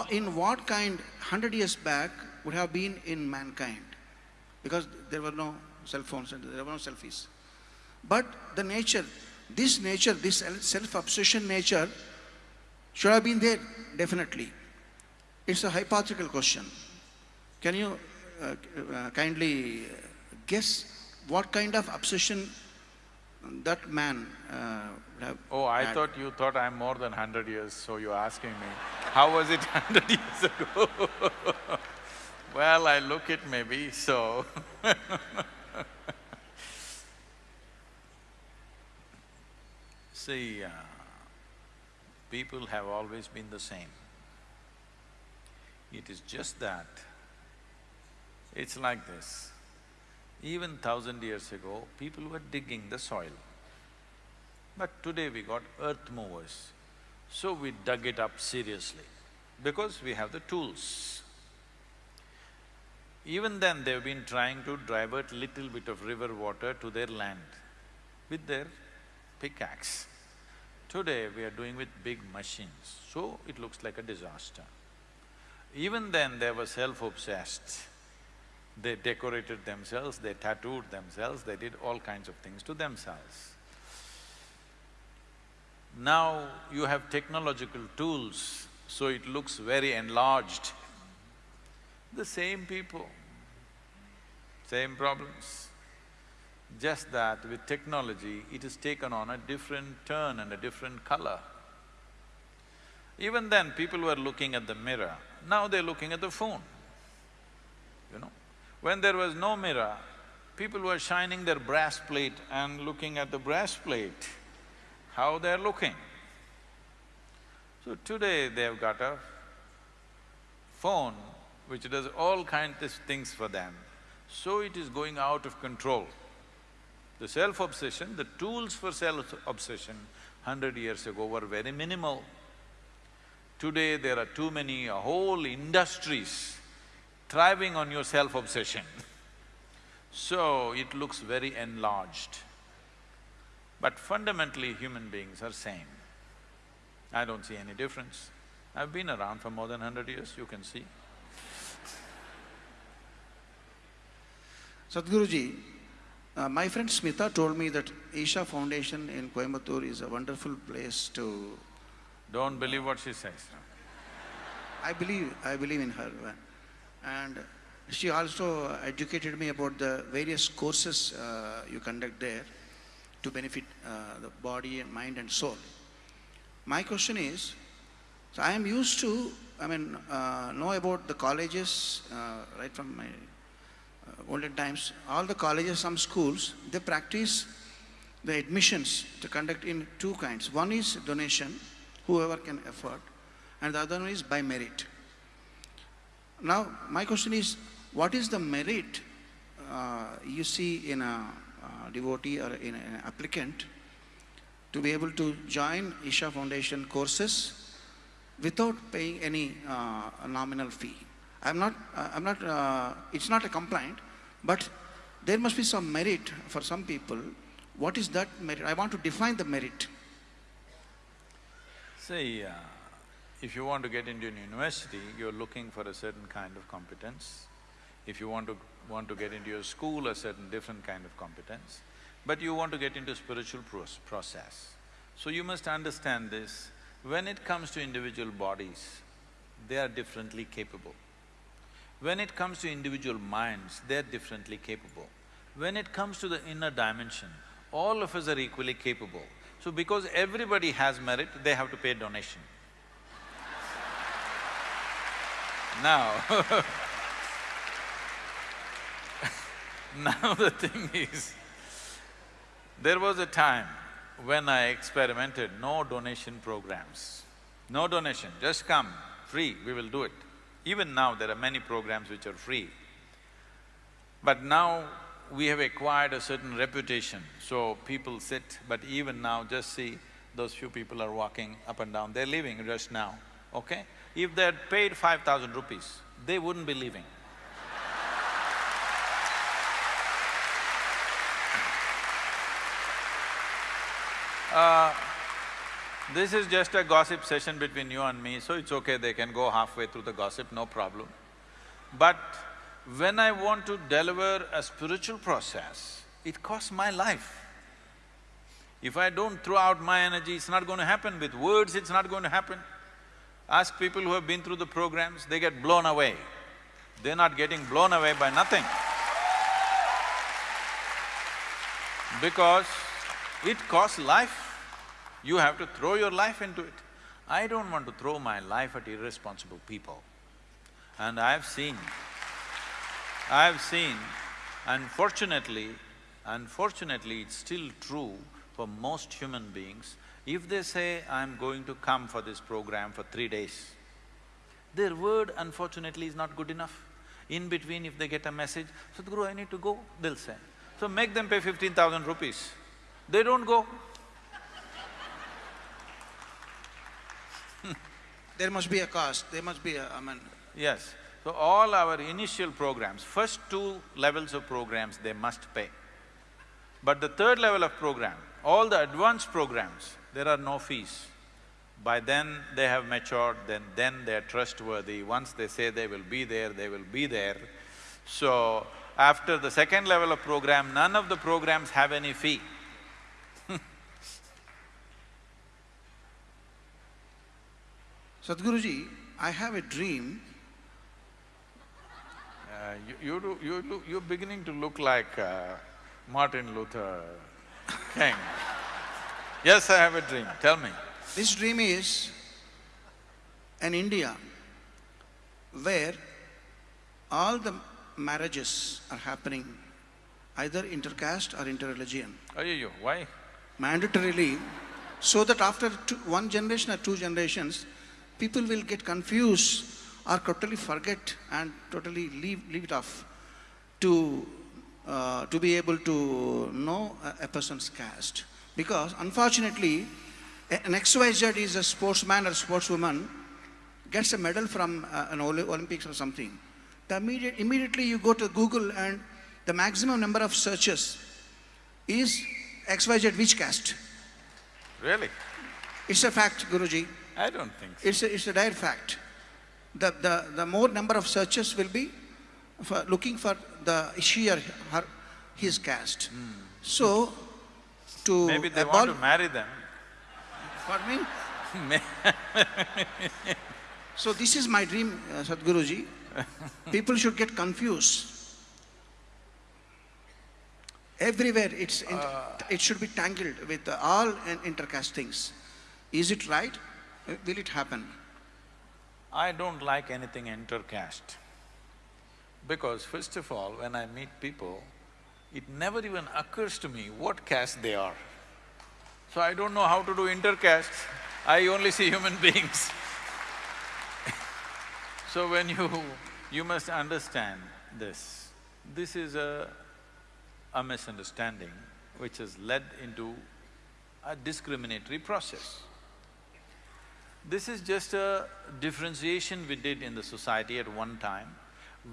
S1: in what kind, 100 years back, would have been in mankind? Because there were no cell phones and there were no selfies. But the nature, this nature, this self-obsession nature should I have been there, definitely. It's a hypothetical question. Can you uh, uh, kindly guess what kind of obsession that man uh, would have
S2: Oh, I
S1: had?
S2: thought you thought I'm more than hundred years, so you're asking me, how was it hundred years ago? Well, I look it maybe, so See, uh, people have always been the same. It is just that, it's like this. Even thousand years ago, people were digging the soil. But today we got earth movers, so we dug it up seriously, because we have the tools. Even then, they've been trying to divert little bit of river water to their land with their pickaxe. Today, we are doing with big machines, so it looks like a disaster. Even then, they were self-obsessed. They decorated themselves, they tattooed themselves, they did all kinds of things to themselves. Now you have technological tools, so it looks very enlarged. The same people, same problems. Just that with technology, it has taken on a different turn and a different color. Even then, people were looking at the mirror, now they're looking at the phone, you know. When there was no mirror, people were shining their brass plate and looking at the brass plate, how they're looking. So today they've got a phone which does all kinds of things for them, so it is going out of control. The self-obsession, the tools for self-obsession hundred years ago were very minimal. Today there are too many, whole industries thriving on your self-obsession. so it looks very enlarged. But fundamentally, human beings are same. I don't see any difference. I've been around for more than hundred years, you can see.
S1: Sadhguruji, uh, my friend Smita told me that Isha Foundation in Coimbatore is a wonderful place to…
S2: Don't believe what she says.
S1: I believe, I believe in her. And she also educated me about the various courses uh, you conduct there to benefit uh, the body and mind and soul. My question is, so I am used to, I mean, uh, know about the colleges uh, right from my uh, olden times. All the colleges, some schools, they practice the admissions to conduct in two kinds. One is donation, whoever can afford, and the other one is by merit. Now, my question is, what is the merit uh, you see in a uh, devotee or in an applicant to be able to join Isha Foundation courses without paying any uh, nominal fee? I'm not, uh, I'm not, uh, it's not a complaint, but there must be some merit for some people. What is that merit? I want to define the merit.
S2: See, uh, if you want to get into an university, you're looking for a certain kind of competence. If you want to… want to get into your school, a certain different kind of competence. But you want to get into spiritual process. So you must understand this, when it comes to individual bodies, they are differently capable. When it comes to individual minds, they're differently capable. When it comes to the inner dimension, all of us are equally capable. So because everybody has merit, they have to pay donation. Now Now the thing is, there was a time when I experimented no donation programs. No donation, just come, free, we will do it. Even now there are many programs which are free. But now we have acquired a certain reputation, so people sit, but even now just see those few people are walking up and down, they're leaving just now, okay? If they had paid five thousand rupees, they wouldn't be leaving. Uh, this is just a gossip session between you and me, so it's okay, they can go halfway through the gossip, no problem. But when I want to deliver a spiritual process, it costs my life. If I don't throw out my energy, it's not going to happen. With words, it's not going to happen. Ask people who have been through the programs, they get blown away. They're not getting blown away by nothing. Because it costs life. You have to throw your life into it. I don't want to throw my life at irresponsible people. And I've seen, I've seen, unfortunately, unfortunately, it's still true for most human beings, if they say, I'm going to come for this program for three days, their word unfortunately is not good enough. In between, if they get a message, Sadhguru, I need to go, they'll say. So make them pay fifteen thousand rupees. They don't go.
S1: There must be a cost, there must be a, I mean,
S2: Yes. So all our initial programs, first two levels of programs, they must pay. But the third level of program, all the advanced programs, there are no fees. By then, they have matured, then… then they're trustworthy. Once they say they will be there, they will be there. So, after the second level of program, none of the programs have any fee.
S1: Sadhguruji, I have a dream,
S2: Uh, you, you do… you look… you're beginning to look like uh, Martin Luther King. yes, I have a dream, tell me.
S1: this dream is an India where all the marriages are happening either intercaste or interreligion,
S2: Ayyo, why?
S1: mandatorily, so that after two, one generation or two generations, people will get confused or totally forget and totally leave, leave it off to, uh, to be able to know a, a person's caste. Because unfortunately, an XYZ is a sportsman or sportswoman, gets a medal from uh, an Olympics or something. The immediate, immediately you go to Google and the maximum number of searches is XYZ which caste.
S2: Really?
S1: It's a fact, Guruji.
S2: I don't think so.
S1: It's a, it's a dire fact. The, the, the more number of searches will be for looking for the she or her, his caste. So, to.
S2: Maybe they want to marry them.
S1: Pardon me? So this is my dream, uh, Sadhguruji. People should get confused. Everywhere, it's, in- it should be tangled with uh, all in- intercaste things. Is it right? Uh, Will it happen?
S2: I don't like anything intercaste. Because first of all, when I meet people, it never even occurs to me what caste they are. So I don't know how to do intercastes, I only see human beings. so when you… you must understand this. This is a, a misunderstanding which has led into a discriminatory process. This is just a differentiation we did in the society at one time.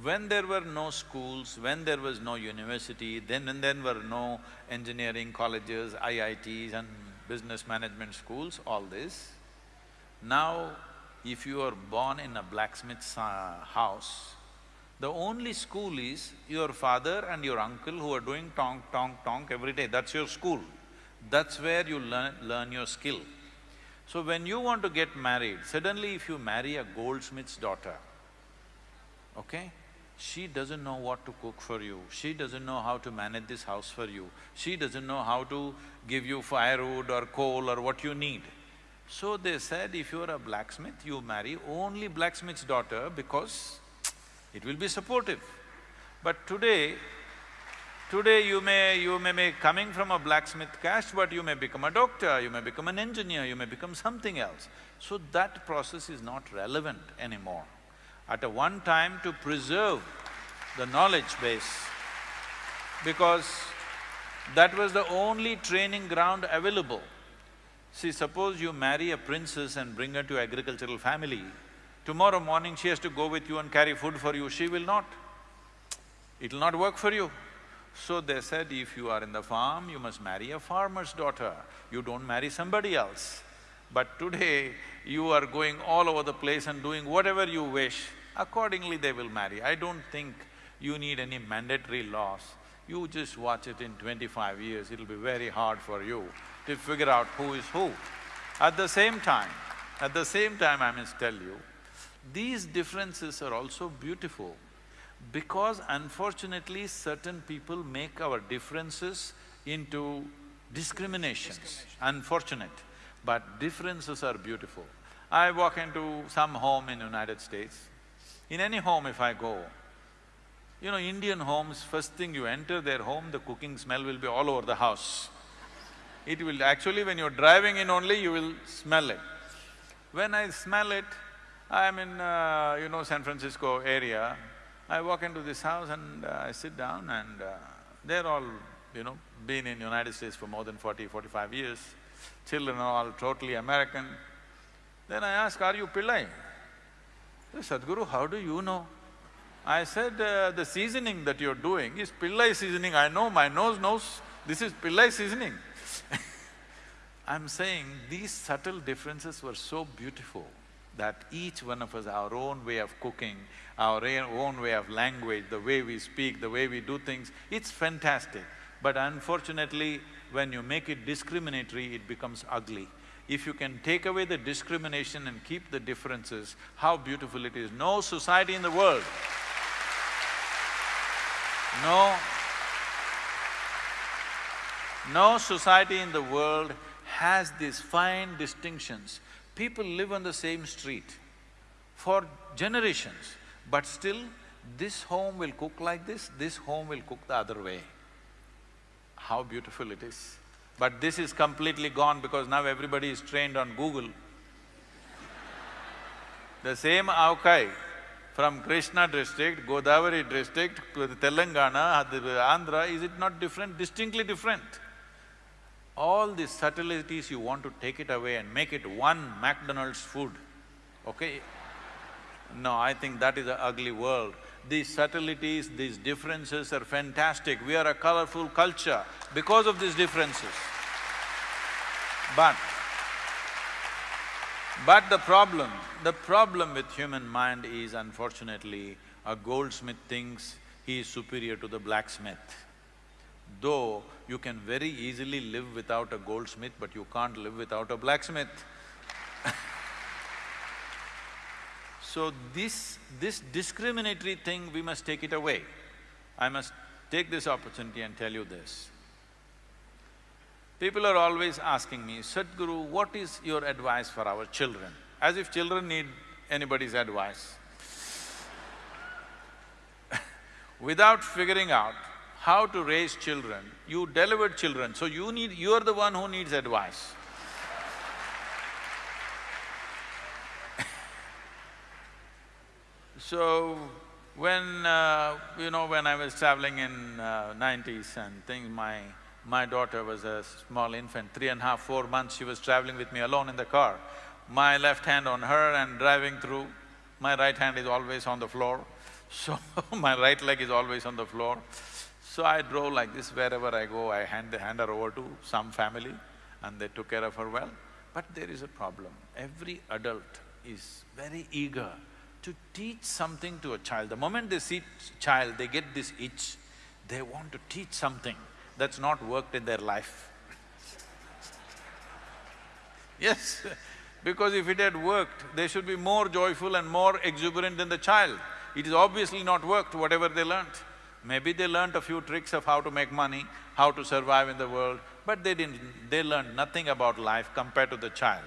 S2: When there were no schools, when there was no university, then and then were no engineering colleges, IITs and business management schools, all this. Now, if you are born in a blacksmith's uh, house, the only school is your father and your uncle who are doing tonk, tonk, tonk every day, that's your school. That's where you learn, learn your skill. So when you want to get married, suddenly if you marry a goldsmith's daughter, okay? She doesn't know what to cook for you, she doesn't know how to manage this house for you, she doesn't know how to give you firewood or coal or what you need. So they said, if you're a blacksmith, you marry only blacksmith's daughter because it will be supportive. But today, Today you may… you may be coming from a blacksmith caste, but you may become a doctor, you may become an engineer, you may become something else. So that process is not relevant anymore. At a one time to preserve the knowledge base, because that was the only training ground available. See, suppose you marry a princess and bring her to agricultural family, tomorrow morning she has to go with you and carry food for you, she will not. It'll not work for you. So they said, if you are in the farm, you must marry a farmer's daughter, you don't marry somebody else. But today, you are going all over the place and doing whatever you wish, accordingly they will marry. I don't think you need any mandatory laws. You just watch it in twenty-five years, it'll be very hard for you to figure out who is who. At the same time, at the same time I must tell you, these differences are also beautiful because unfortunately certain people make our differences into discriminations, unfortunate, but differences are beautiful. I walk into some home in United States, in any home if I go, you know, Indian homes, first thing you enter their home, the cooking smell will be all over the house. It will… actually when you're driving in only, you will smell it. When I smell it, I'm in, uh, you know, San Francisco area, I walk into this house and uh, I sit down and uh, they're all, you know, been in the United States for more than 40, 45 years, children are all totally American. Then I ask, are you Pillai? Sadhguru, how do you know? I said, uh, the seasoning that you're doing is Pillai seasoning, I know, my nose knows this is Pillai seasoning. I'm saying these subtle differences were so beautiful that each one of us, our own way of cooking, our own way of language, the way we speak, the way we do things, it's fantastic. But unfortunately, when you make it discriminatory, it becomes ugly. If you can take away the discrimination and keep the differences, how beautiful it is. No society in the world, no, no society in the world has these fine distinctions. People live on the same street for generations, but still this home will cook like this, this home will cook the other way. How beautiful it is. But this is completely gone because now everybody is trained on Google. the same avakai from Krishna district, Godavari district, Telangana, Andhra, is it not different? Distinctly different. All these subtleties you want to take it away and make it one McDonald's food, okay? No, I think that is an ugly world. These subtleties, these differences are fantastic. We are a colorful culture because of these differences. But, but the problem, the problem with human mind is unfortunately, a goldsmith thinks he is superior to the blacksmith. Though you can very easily live without a goldsmith, but you can't live without a blacksmith So this… this discriminatory thing, we must take it away. I must take this opportunity and tell you this. People are always asking me, Sadhguru, what is your advice for our children? As if children need anybody's advice. Without figuring out how to raise children, you delivered children, so you need… you're the one who needs advice. So, when, uh, you know, when I was traveling in uh, nineties and things, my… my daughter was a small infant, three and a half, four months, she was traveling with me alone in the car. My left hand on her and driving through, my right hand is always on the floor, so my right leg is always on the floor. So I drove like this, wherever I go, I hand, hand her over to some family and they took care of her well. But there is a problem, every adult is very eager to teach something to a child. The moment they see child, they get this itch, they want to teach something that's not worked in their life. yes, because if it had worked, they should be more joyful and more exuberant than the child. It is obviously not worked, whatever they learnt. Maybe they learnt a few tricks of how to make money, how to survive in the world, but they didn't… they learned nothing about life compared to the child.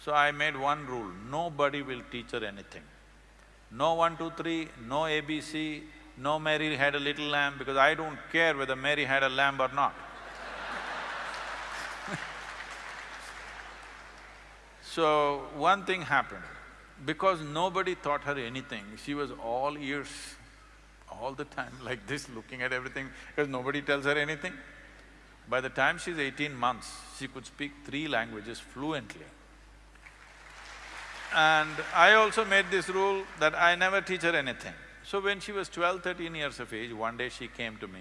S2: So I made one rule, nobody will teach her anything. No one, two, three, no ABC, no Mary had a little lamb because I don't care whether Mary had a lamb or not. so, one thing happened, because nobody taught her anything, she was all ears all the time like this, looking at everything, because nobody tells her anything. By the time she's eighteen months, she could speak three languages fluently. And I also made this rule that I never teach her anything. So when she was 12, 13 years of age, one day she came to me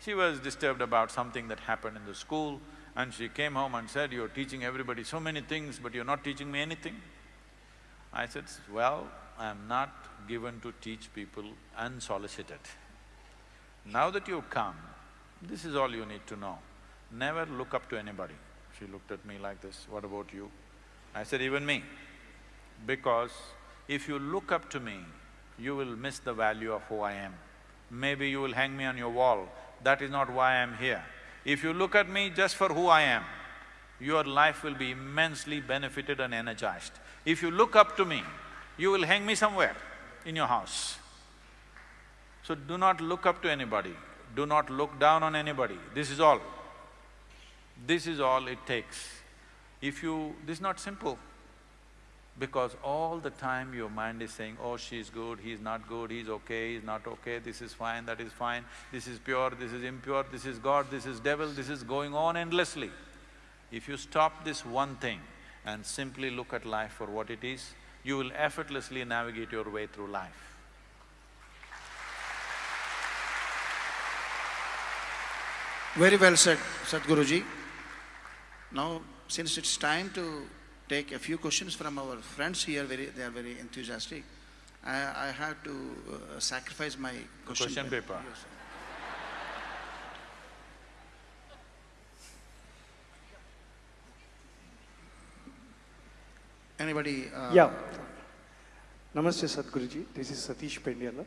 S2: She was disturbed about something that happened in the school and she came home and said, you're teaching everybody so many things, but you're not teaching me anything. I said, well, I'm not given to teach people unsolicited. Now that you've come, this is all you need to know. Never look up to anybody. She looked at me like this, what about you? I said, even me. Because if you look up to me, you will miss the value of who I am. Maybe you will hang me on your wall, that is not why I'm here. If you look at me just for who I am, your life will be immensely benefited and energized. If you look up to me, you will hang me somewhere in your house. So do not look up to anybody, do not look down on anybody, this is all. This is all it takes. If you… this is not simple because all the time your mind is saying, oh, she's good, he's not good, he's okay, he's not okay, this is fine, that is fine, this is pure, this is impure, this is God, this is devil, this is going on endlessly. If you stop this one thing and simply look at life for what it is, you will effortlessly navigate your way through life.
S1: Very well said, Sadhguruji. Now, since it's time to take a few questions from our friends here, very, they are very enthusiastic, I, I have to uh, sacrifice my question.
S2: Question paper.
S1: Yes, sir. Anybody? Uh,
S3: Yeah. Namaste Sadhguruji, this is Satish Pendyala.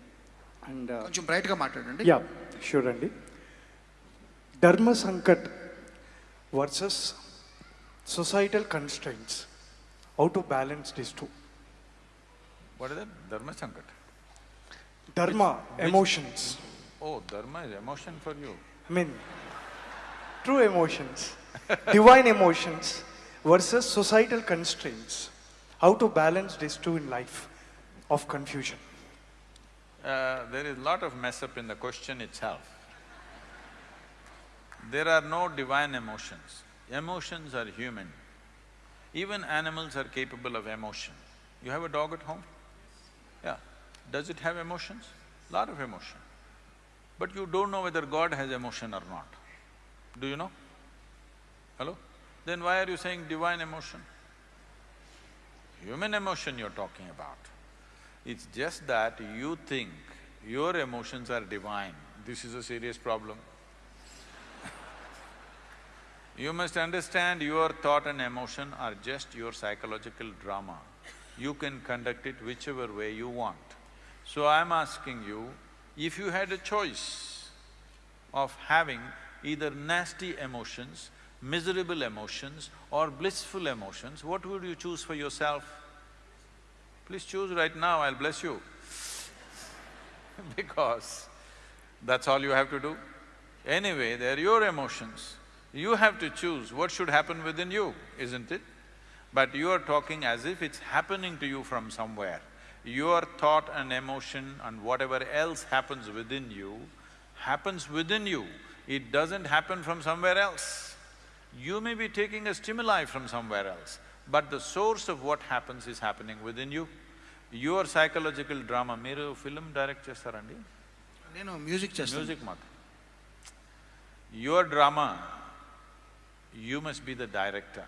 S3: And uh,
S1: కొంచెం బ్రైట్గా మాట్లాడండి
S3: yeah, sure Andy. Dharma Sankat versus societal constraints. How to balance these two?
S2: What is that? Dharma Sankat?
S3: Dharma,
S2: which-
S3: emotions.
S2: Oh, dharma is emotion for you.
S3: I mean, true emotions, divine emotions versus societal constraints. How to balance these two in life of confusion.
S2: Uh, there is a lot of mess up in the question itself. There are no divine emotions. Emotions are human. Even animals are capable of emotion. You have a dog at home? Yeah. Does it have emotions? Lot of emotion. But you don't know whether God has emotion or not. Do you know? Hello? Then why are you saying divine emotion? Human emotion you're talking about. It's just that you think your emotions are divine. This is a serious problem. You must understand your thought and emotion are just your psychological drama. You can conduct it whichever way you want. So I'm asking you, if you had a choice of having either nasty emotions, miserable emotions or blissful emotions, what would you choose for yourself? Please choose right now, I'll bless you. because that's all you have to do. Anyway, they're your emotions. You have to choose what should happen within you, isn't it? But you are talking as if it's happening to you from somewhere. Your thought and emotion and whatever else happens within you, happens within you. It doesn't happen from somewhere else. You may be taking a stimuli from somewhere else, but the source of what happens is happening within you. Your psychological drama, మీరు film direct చేస్తారండి
S1: నేను music చేస్తాను
S2: music మాత్రం your drama you must be the director.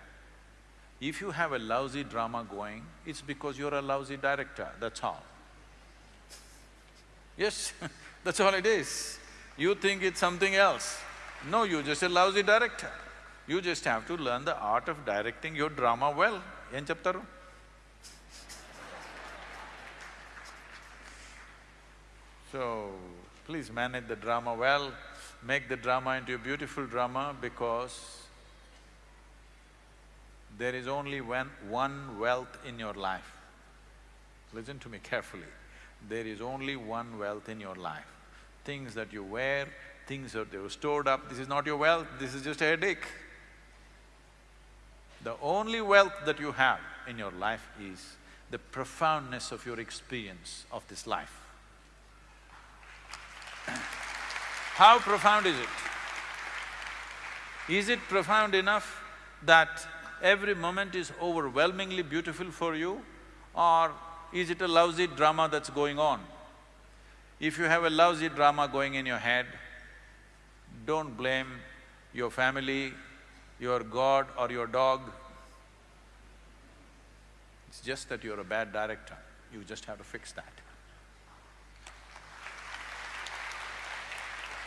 S2: If you have a lousy drama going, it's because you're a lousy director, that's all. Yes, that's all it is. You think it's something else. No, you're just a lousy director. You just have to learn the art of directing your drama well. Yen chaptaru. So, please manage the drama well, make the drama into a beautiful drama because there is only one, one wealth in your life. Listen to me carefully. There is only one wealth in your life. Things that you wear, things that you stored up, this is not your wealth, this is just a headache. The only wealth that you have in your life is the profoundness of your experience of this life. How profound is it? Is it profound enough that every moment is overwhelmingly beautiful for you or is it a lousy drama that's going on? If you have a lousy drama going in your head, don't blame your family, your God or your dog. It's just that you're a bad director, you just have to fix that.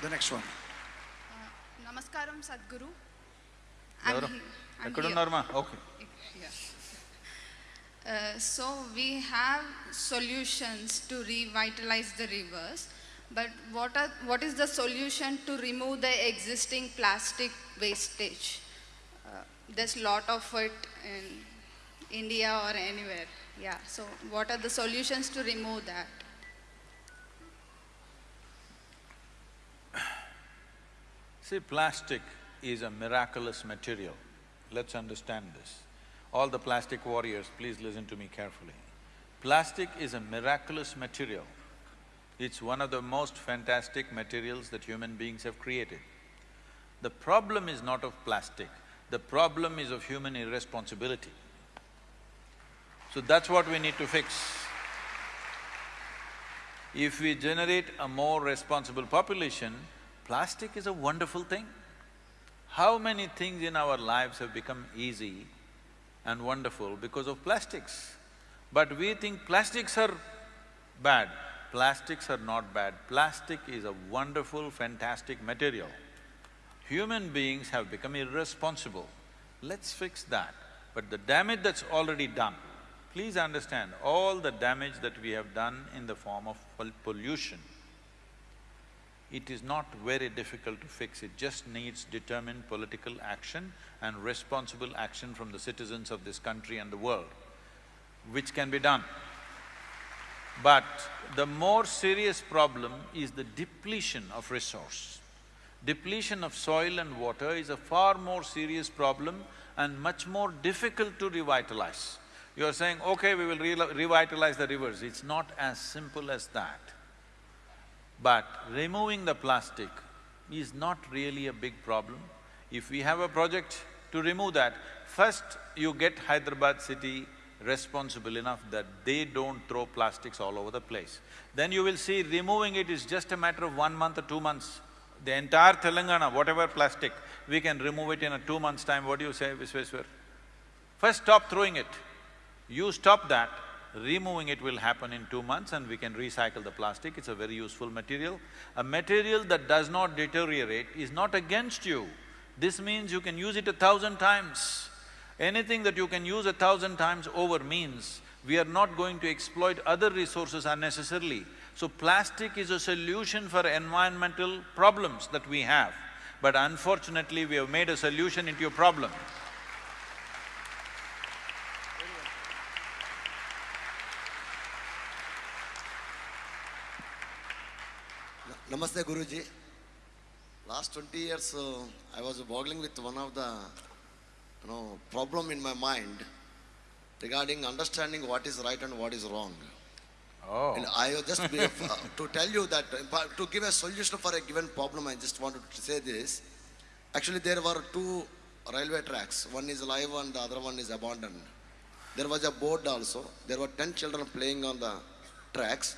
S1: The next one.
S4: Uh, namaskaram
S2: Sadhguru. I'm Okay.
S4: Uh, so we have solutions to revitalize the rivers, but what, are, what is the solution to remove the existing plastic wastage? Uh, there's a lot of it in India or anywhere. Yeah, so what are the solutions to remove that?
S2: See, plastic is a miraculous material. Let's understand this. All the plastic warriors, please listen to me carefully. Plastic is a miraculous material. It's one of the most fantastic materials that human beings have created. The problem is not of plastic, the problem is of human irresponsibility. So that's what we need to fix. If we generate a more responsible population, plastic is a wonderful thing. How many things in our lives have become easy and wonderful because of plastics? But we think plastics are bad. Plastics are not bad. Plastic is a wonderful, fantastic material. Human beings have become irresponsible. Let's fix that. But the damage that's already done, please understand, all the damage that we have done in the form of pol- pollution, it is not very difficult to fix, it just needs determined political action and responsible action from the citizens of this country and the world, which can be done. But the more serious problem is the depletion of resource. Depletion of soil and water is a far more serious problem and much more difficult to revitalize. You are saying, okay, we will re revitalize the rivers, it's not as simple as that. But removing the plastic is not really a big problem. If we have a project to remove that, first you get Hyderabad city responsible enough that they don't throw plastics all over the place. Then you will see removing it is just a matter of one month or two months. The entire Telangana, whatever plastic, we can remove it in a two months' time. What do you say, Visweswar? First stop throwing it. You stop that, removing it will happen in two months and we can recycle the plastic, it's a very useful material. A material that does not deteriorate is not against you. This means you can use it a thousand times. Anything that you can use a thousand times over means we are not going to exploit other resources unnecessarily. So plastic is a solution for environmental problems that we have. But unfortunately, we have made a solution into a problem.
S5: Namaste Guruji. Last twenty years, uh, I was boggling with one of the, you know, problem in my mind regarding understanding what is right and what is wrong.
S2: Oh.
S5: And I just be, uh, to tell you that uh, to give a solution for a given problem, I just wanted to say this. Actually, there were two railway tracks. One is live and the other one is abandoned. There was a board also. There were ten children playing on the tracks.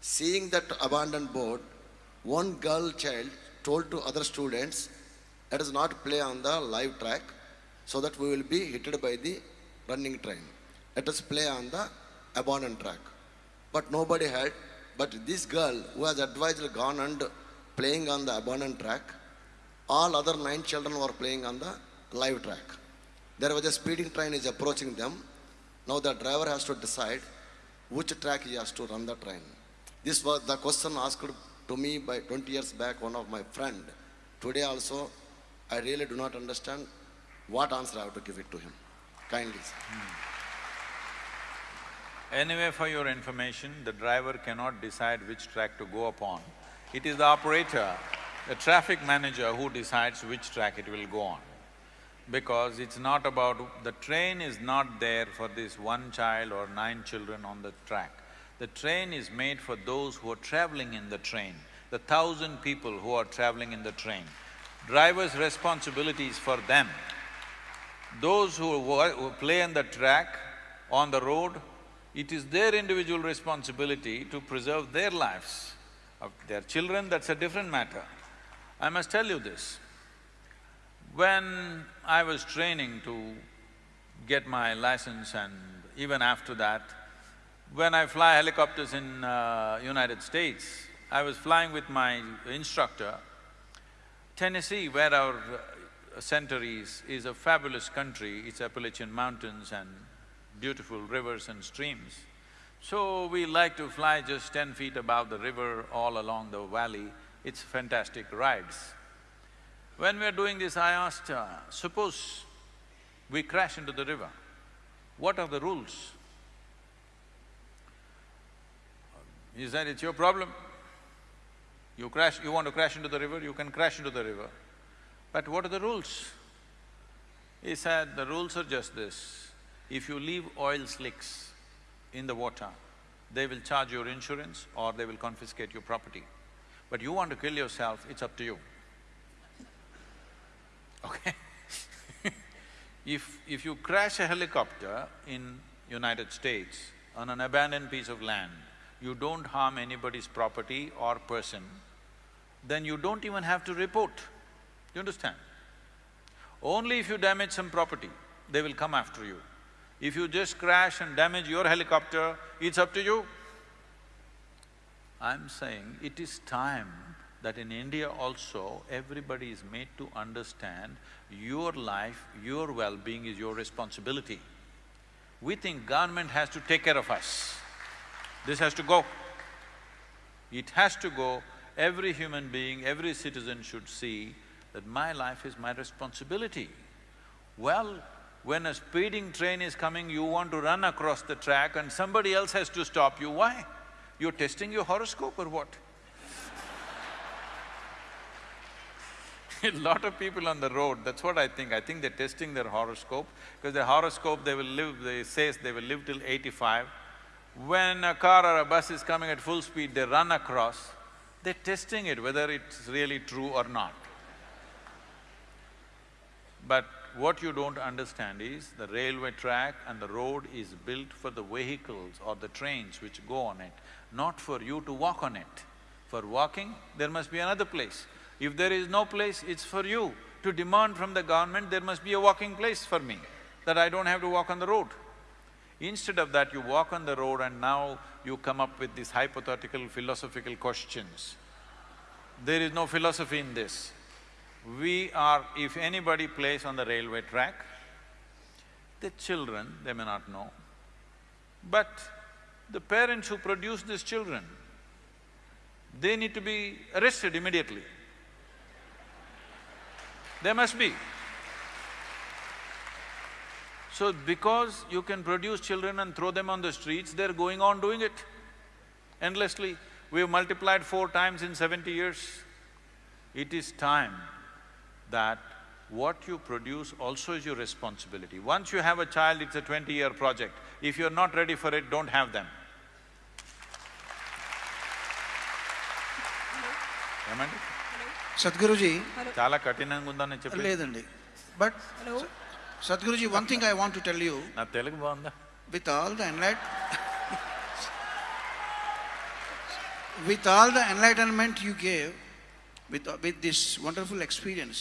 S5: Seeing that abandoned board, one girl child told to other students, let us not play on the live track so that we will be hit by the running train. Let us play on the abandoned track. But nobody had. But this girl who has advised gone and playing on the abandoned track, all other nine children were playing on the live track. There was a speeding train is approaching them. Now the driver has to decide which track he has to run the train. This was the question asked to me by 20 years back, one of my friend. Today also, I really do not understand what answer I have to give it to him. Kindly. sir. Hmm.
S2: Anyway, for your information, the driver cannot decide which track to go upon. It is the operator, the traffic manager who decides which track it will go on. Because it's not about… the train is not there for this one child or nine children on the track. The train is made for those who are traveling in the train, the thousand people who are traveling in the train. Driver's responsibility is for them. Those who, who play on the track, on the road, it is their individual responsibility to preserve their lives. Of their children, that's a different matter. I must tell you this. When I was training to get my license and even after that, when I fly helicopters in uh, United States, I was flying with my instructor. Tennessee, where our uh, center is, is a fabulous country. It's Appalachian Mountains and beautiful rivers and streams. So we like to fly just ten feet above the river all along the valley. It's fantastic rides. When we are doing this, I asked, uh, suppose we crash into the river, what are the rules? He said, it's your problem. You crash… you want to crash into the river, you can crash into the river. But what are the rules? He said, the rules are just this, if you leave oil slicks in the water, they will charge your insurance or they will confiscate your property. But you want to kill yourself, it's up to you. Okay? if… if you crash a helicopter in United States on an abandoned piece of land, you don't harm anybody's property or person, then you don't even have to report. You understand? Only if you damage some property, they will come after you. If you just crash and damage your helicopter, it's up to you. I'm saying it is time that in India also, everybody is made to understand your life, your well-being is your responsibility. We think government has to take care of us. This has to go. It has to go. Every human being, every citizen should see that my life is my responsibility. Well, when a speeding train is coming, you want to run across the track and somebody else has to stop you, why? You're testing your horoscope or what? A lot of people on the road, that's what I think, I think they're testing their horoscope, because their horoscope they will live, they says they will live till eighty-five. When a car or a bus is coming at full speed, they run across, they're testing it whether it's really true or not. But what you don't understand is the railway track and the road is built for the vehicles or the trains which go on it, not for you to walk on it. For walking, there must be another place. If there is no place, it's for you to demand from the government, there must be a walking place for me, that I don't have to walk on the road. Instead of that, you walk on the road and now you come up with these hypothetical philosophical questions. There is no philosophy in this. We are… if anybody plays on the railway track, the children, they may not know, but the parents who produce these children, they need to be arrested immediately. There must be. So because you can produce children and throw them on the streets, they're going on doing it endlessly. We've multiplied four times in seventy years. It is time that what you produce also is your responsibility. Once you have a child, it's a twenty-year project. If you're not ready for it, don't have them. ఏమండి
S1: సద్గురుజీ
S2: చాలా కఠినంగా ఉందని చెప్పి
S1: లేదండి but Sadhguruji one thing I want to tell you
S2: నా తెలుగు బాగుందా?
S1: With all the enlight with all the enlightenment you gave with with this wonderful experience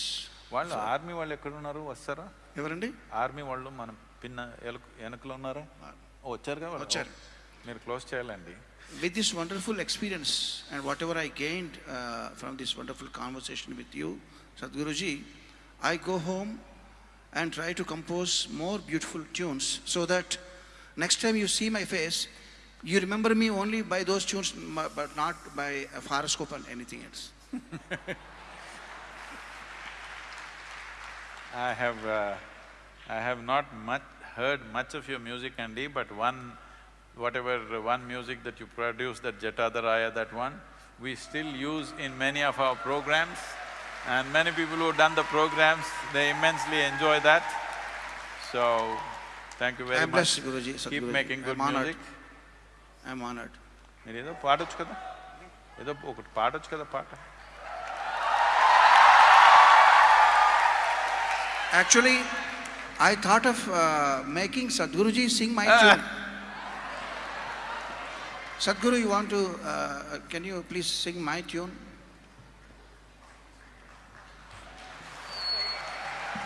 S2: వాళ్ళు army వాళ్ళు ఎక్కడ ఉన్నారు వస్తారా?
S1: ఎవరండి?
S2: ఆర్మీ వాళ్ళు మనం పిన్న వెనుకలు ఉన్నారా? వచ్చారు కదా
S1: వచ్చారు.
S2: మీరు క్లోజ్ చేయాలండి.
S1: With this wonderful experience and whatever I gain from this wonderful conversation with you Sadhguruji I go home and try to compose more beautiful tunes so that next time you see my face, you remember me only by those tunes, but not by a horoscope and anything else.
S2: I have… Uh, I have not much… heard much of your music, Andy, but one… whatever one music that you produce, that Jatadaraya, that one, we still use in many of our programs and many people who have done the programs, they immensely enjoy that. So, thank you very
S1: I'm
S2: much.
S1: blessed, Guruji,
S2: Keep
S1: Sadhguruji.
S2: making good
S1: I'm honored.
S2: music.
S1: I'm honored.
S2: మీరు ఏదో పాడొచ్చు కదా ఏదో ఒకటి పాడొచ్చు కదా పాట
S1: Actually, I thought of uh, making Sadhguruji sing my
S2: Ah.
S1: tune. Sadhguru, you want to, uh, can you please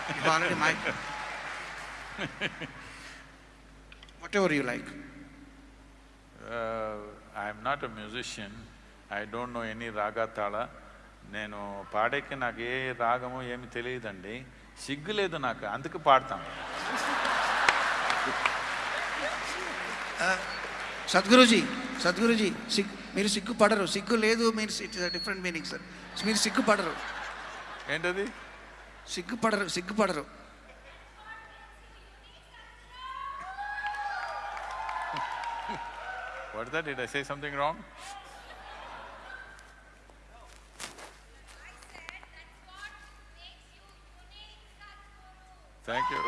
S1: You already mic. Whatever you like.
S2: Uh, I am not a musician. I don't know any raga tala. నేను పాడేకి నాకు ఏ రాగమో ఏమి తెలియదండి సిగ్గు లేదు నాకు అందుకు పాడతాను
S1: సద్గురుజీ సద్గురుజీ సిగ్ మీరు సిగ్గుపడరు సిగ్గు లేదు మీరు డిఫరెంట్ మీనింగ్ సార్ మీరు సిగ్గుపడరు
S2: ఏంటది
S1: సిగ్గుపడరు సిగ్గుపడరు
S2: What is that? Did I say something wrong? Thank you.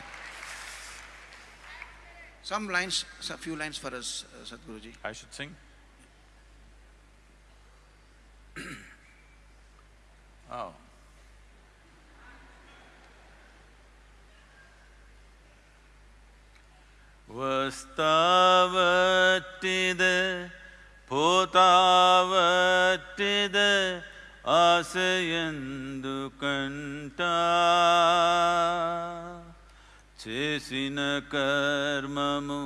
S1: Some lines, a few lines for us, uh, Sadhguruji.
S2: I should sing? oh. வஸ்தாவற்றிது போதாவற்றிது ఆశయందు కంట చేసిన కర్మము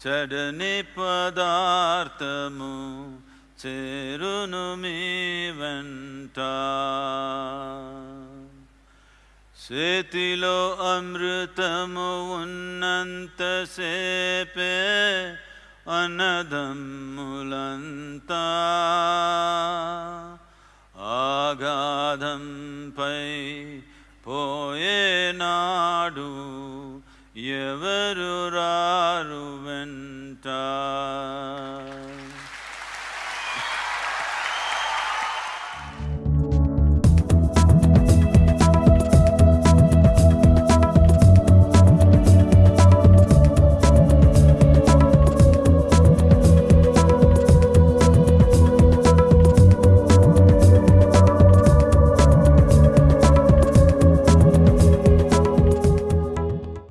S2: చడని పదార్థము చేరును మీ వెంట చేతిలో అమృతము ఉన్నంతసేపే అన్నదమ్ములంతా. ఆగాధంపై పోయేనాడు ఎవరు రారు వెంట?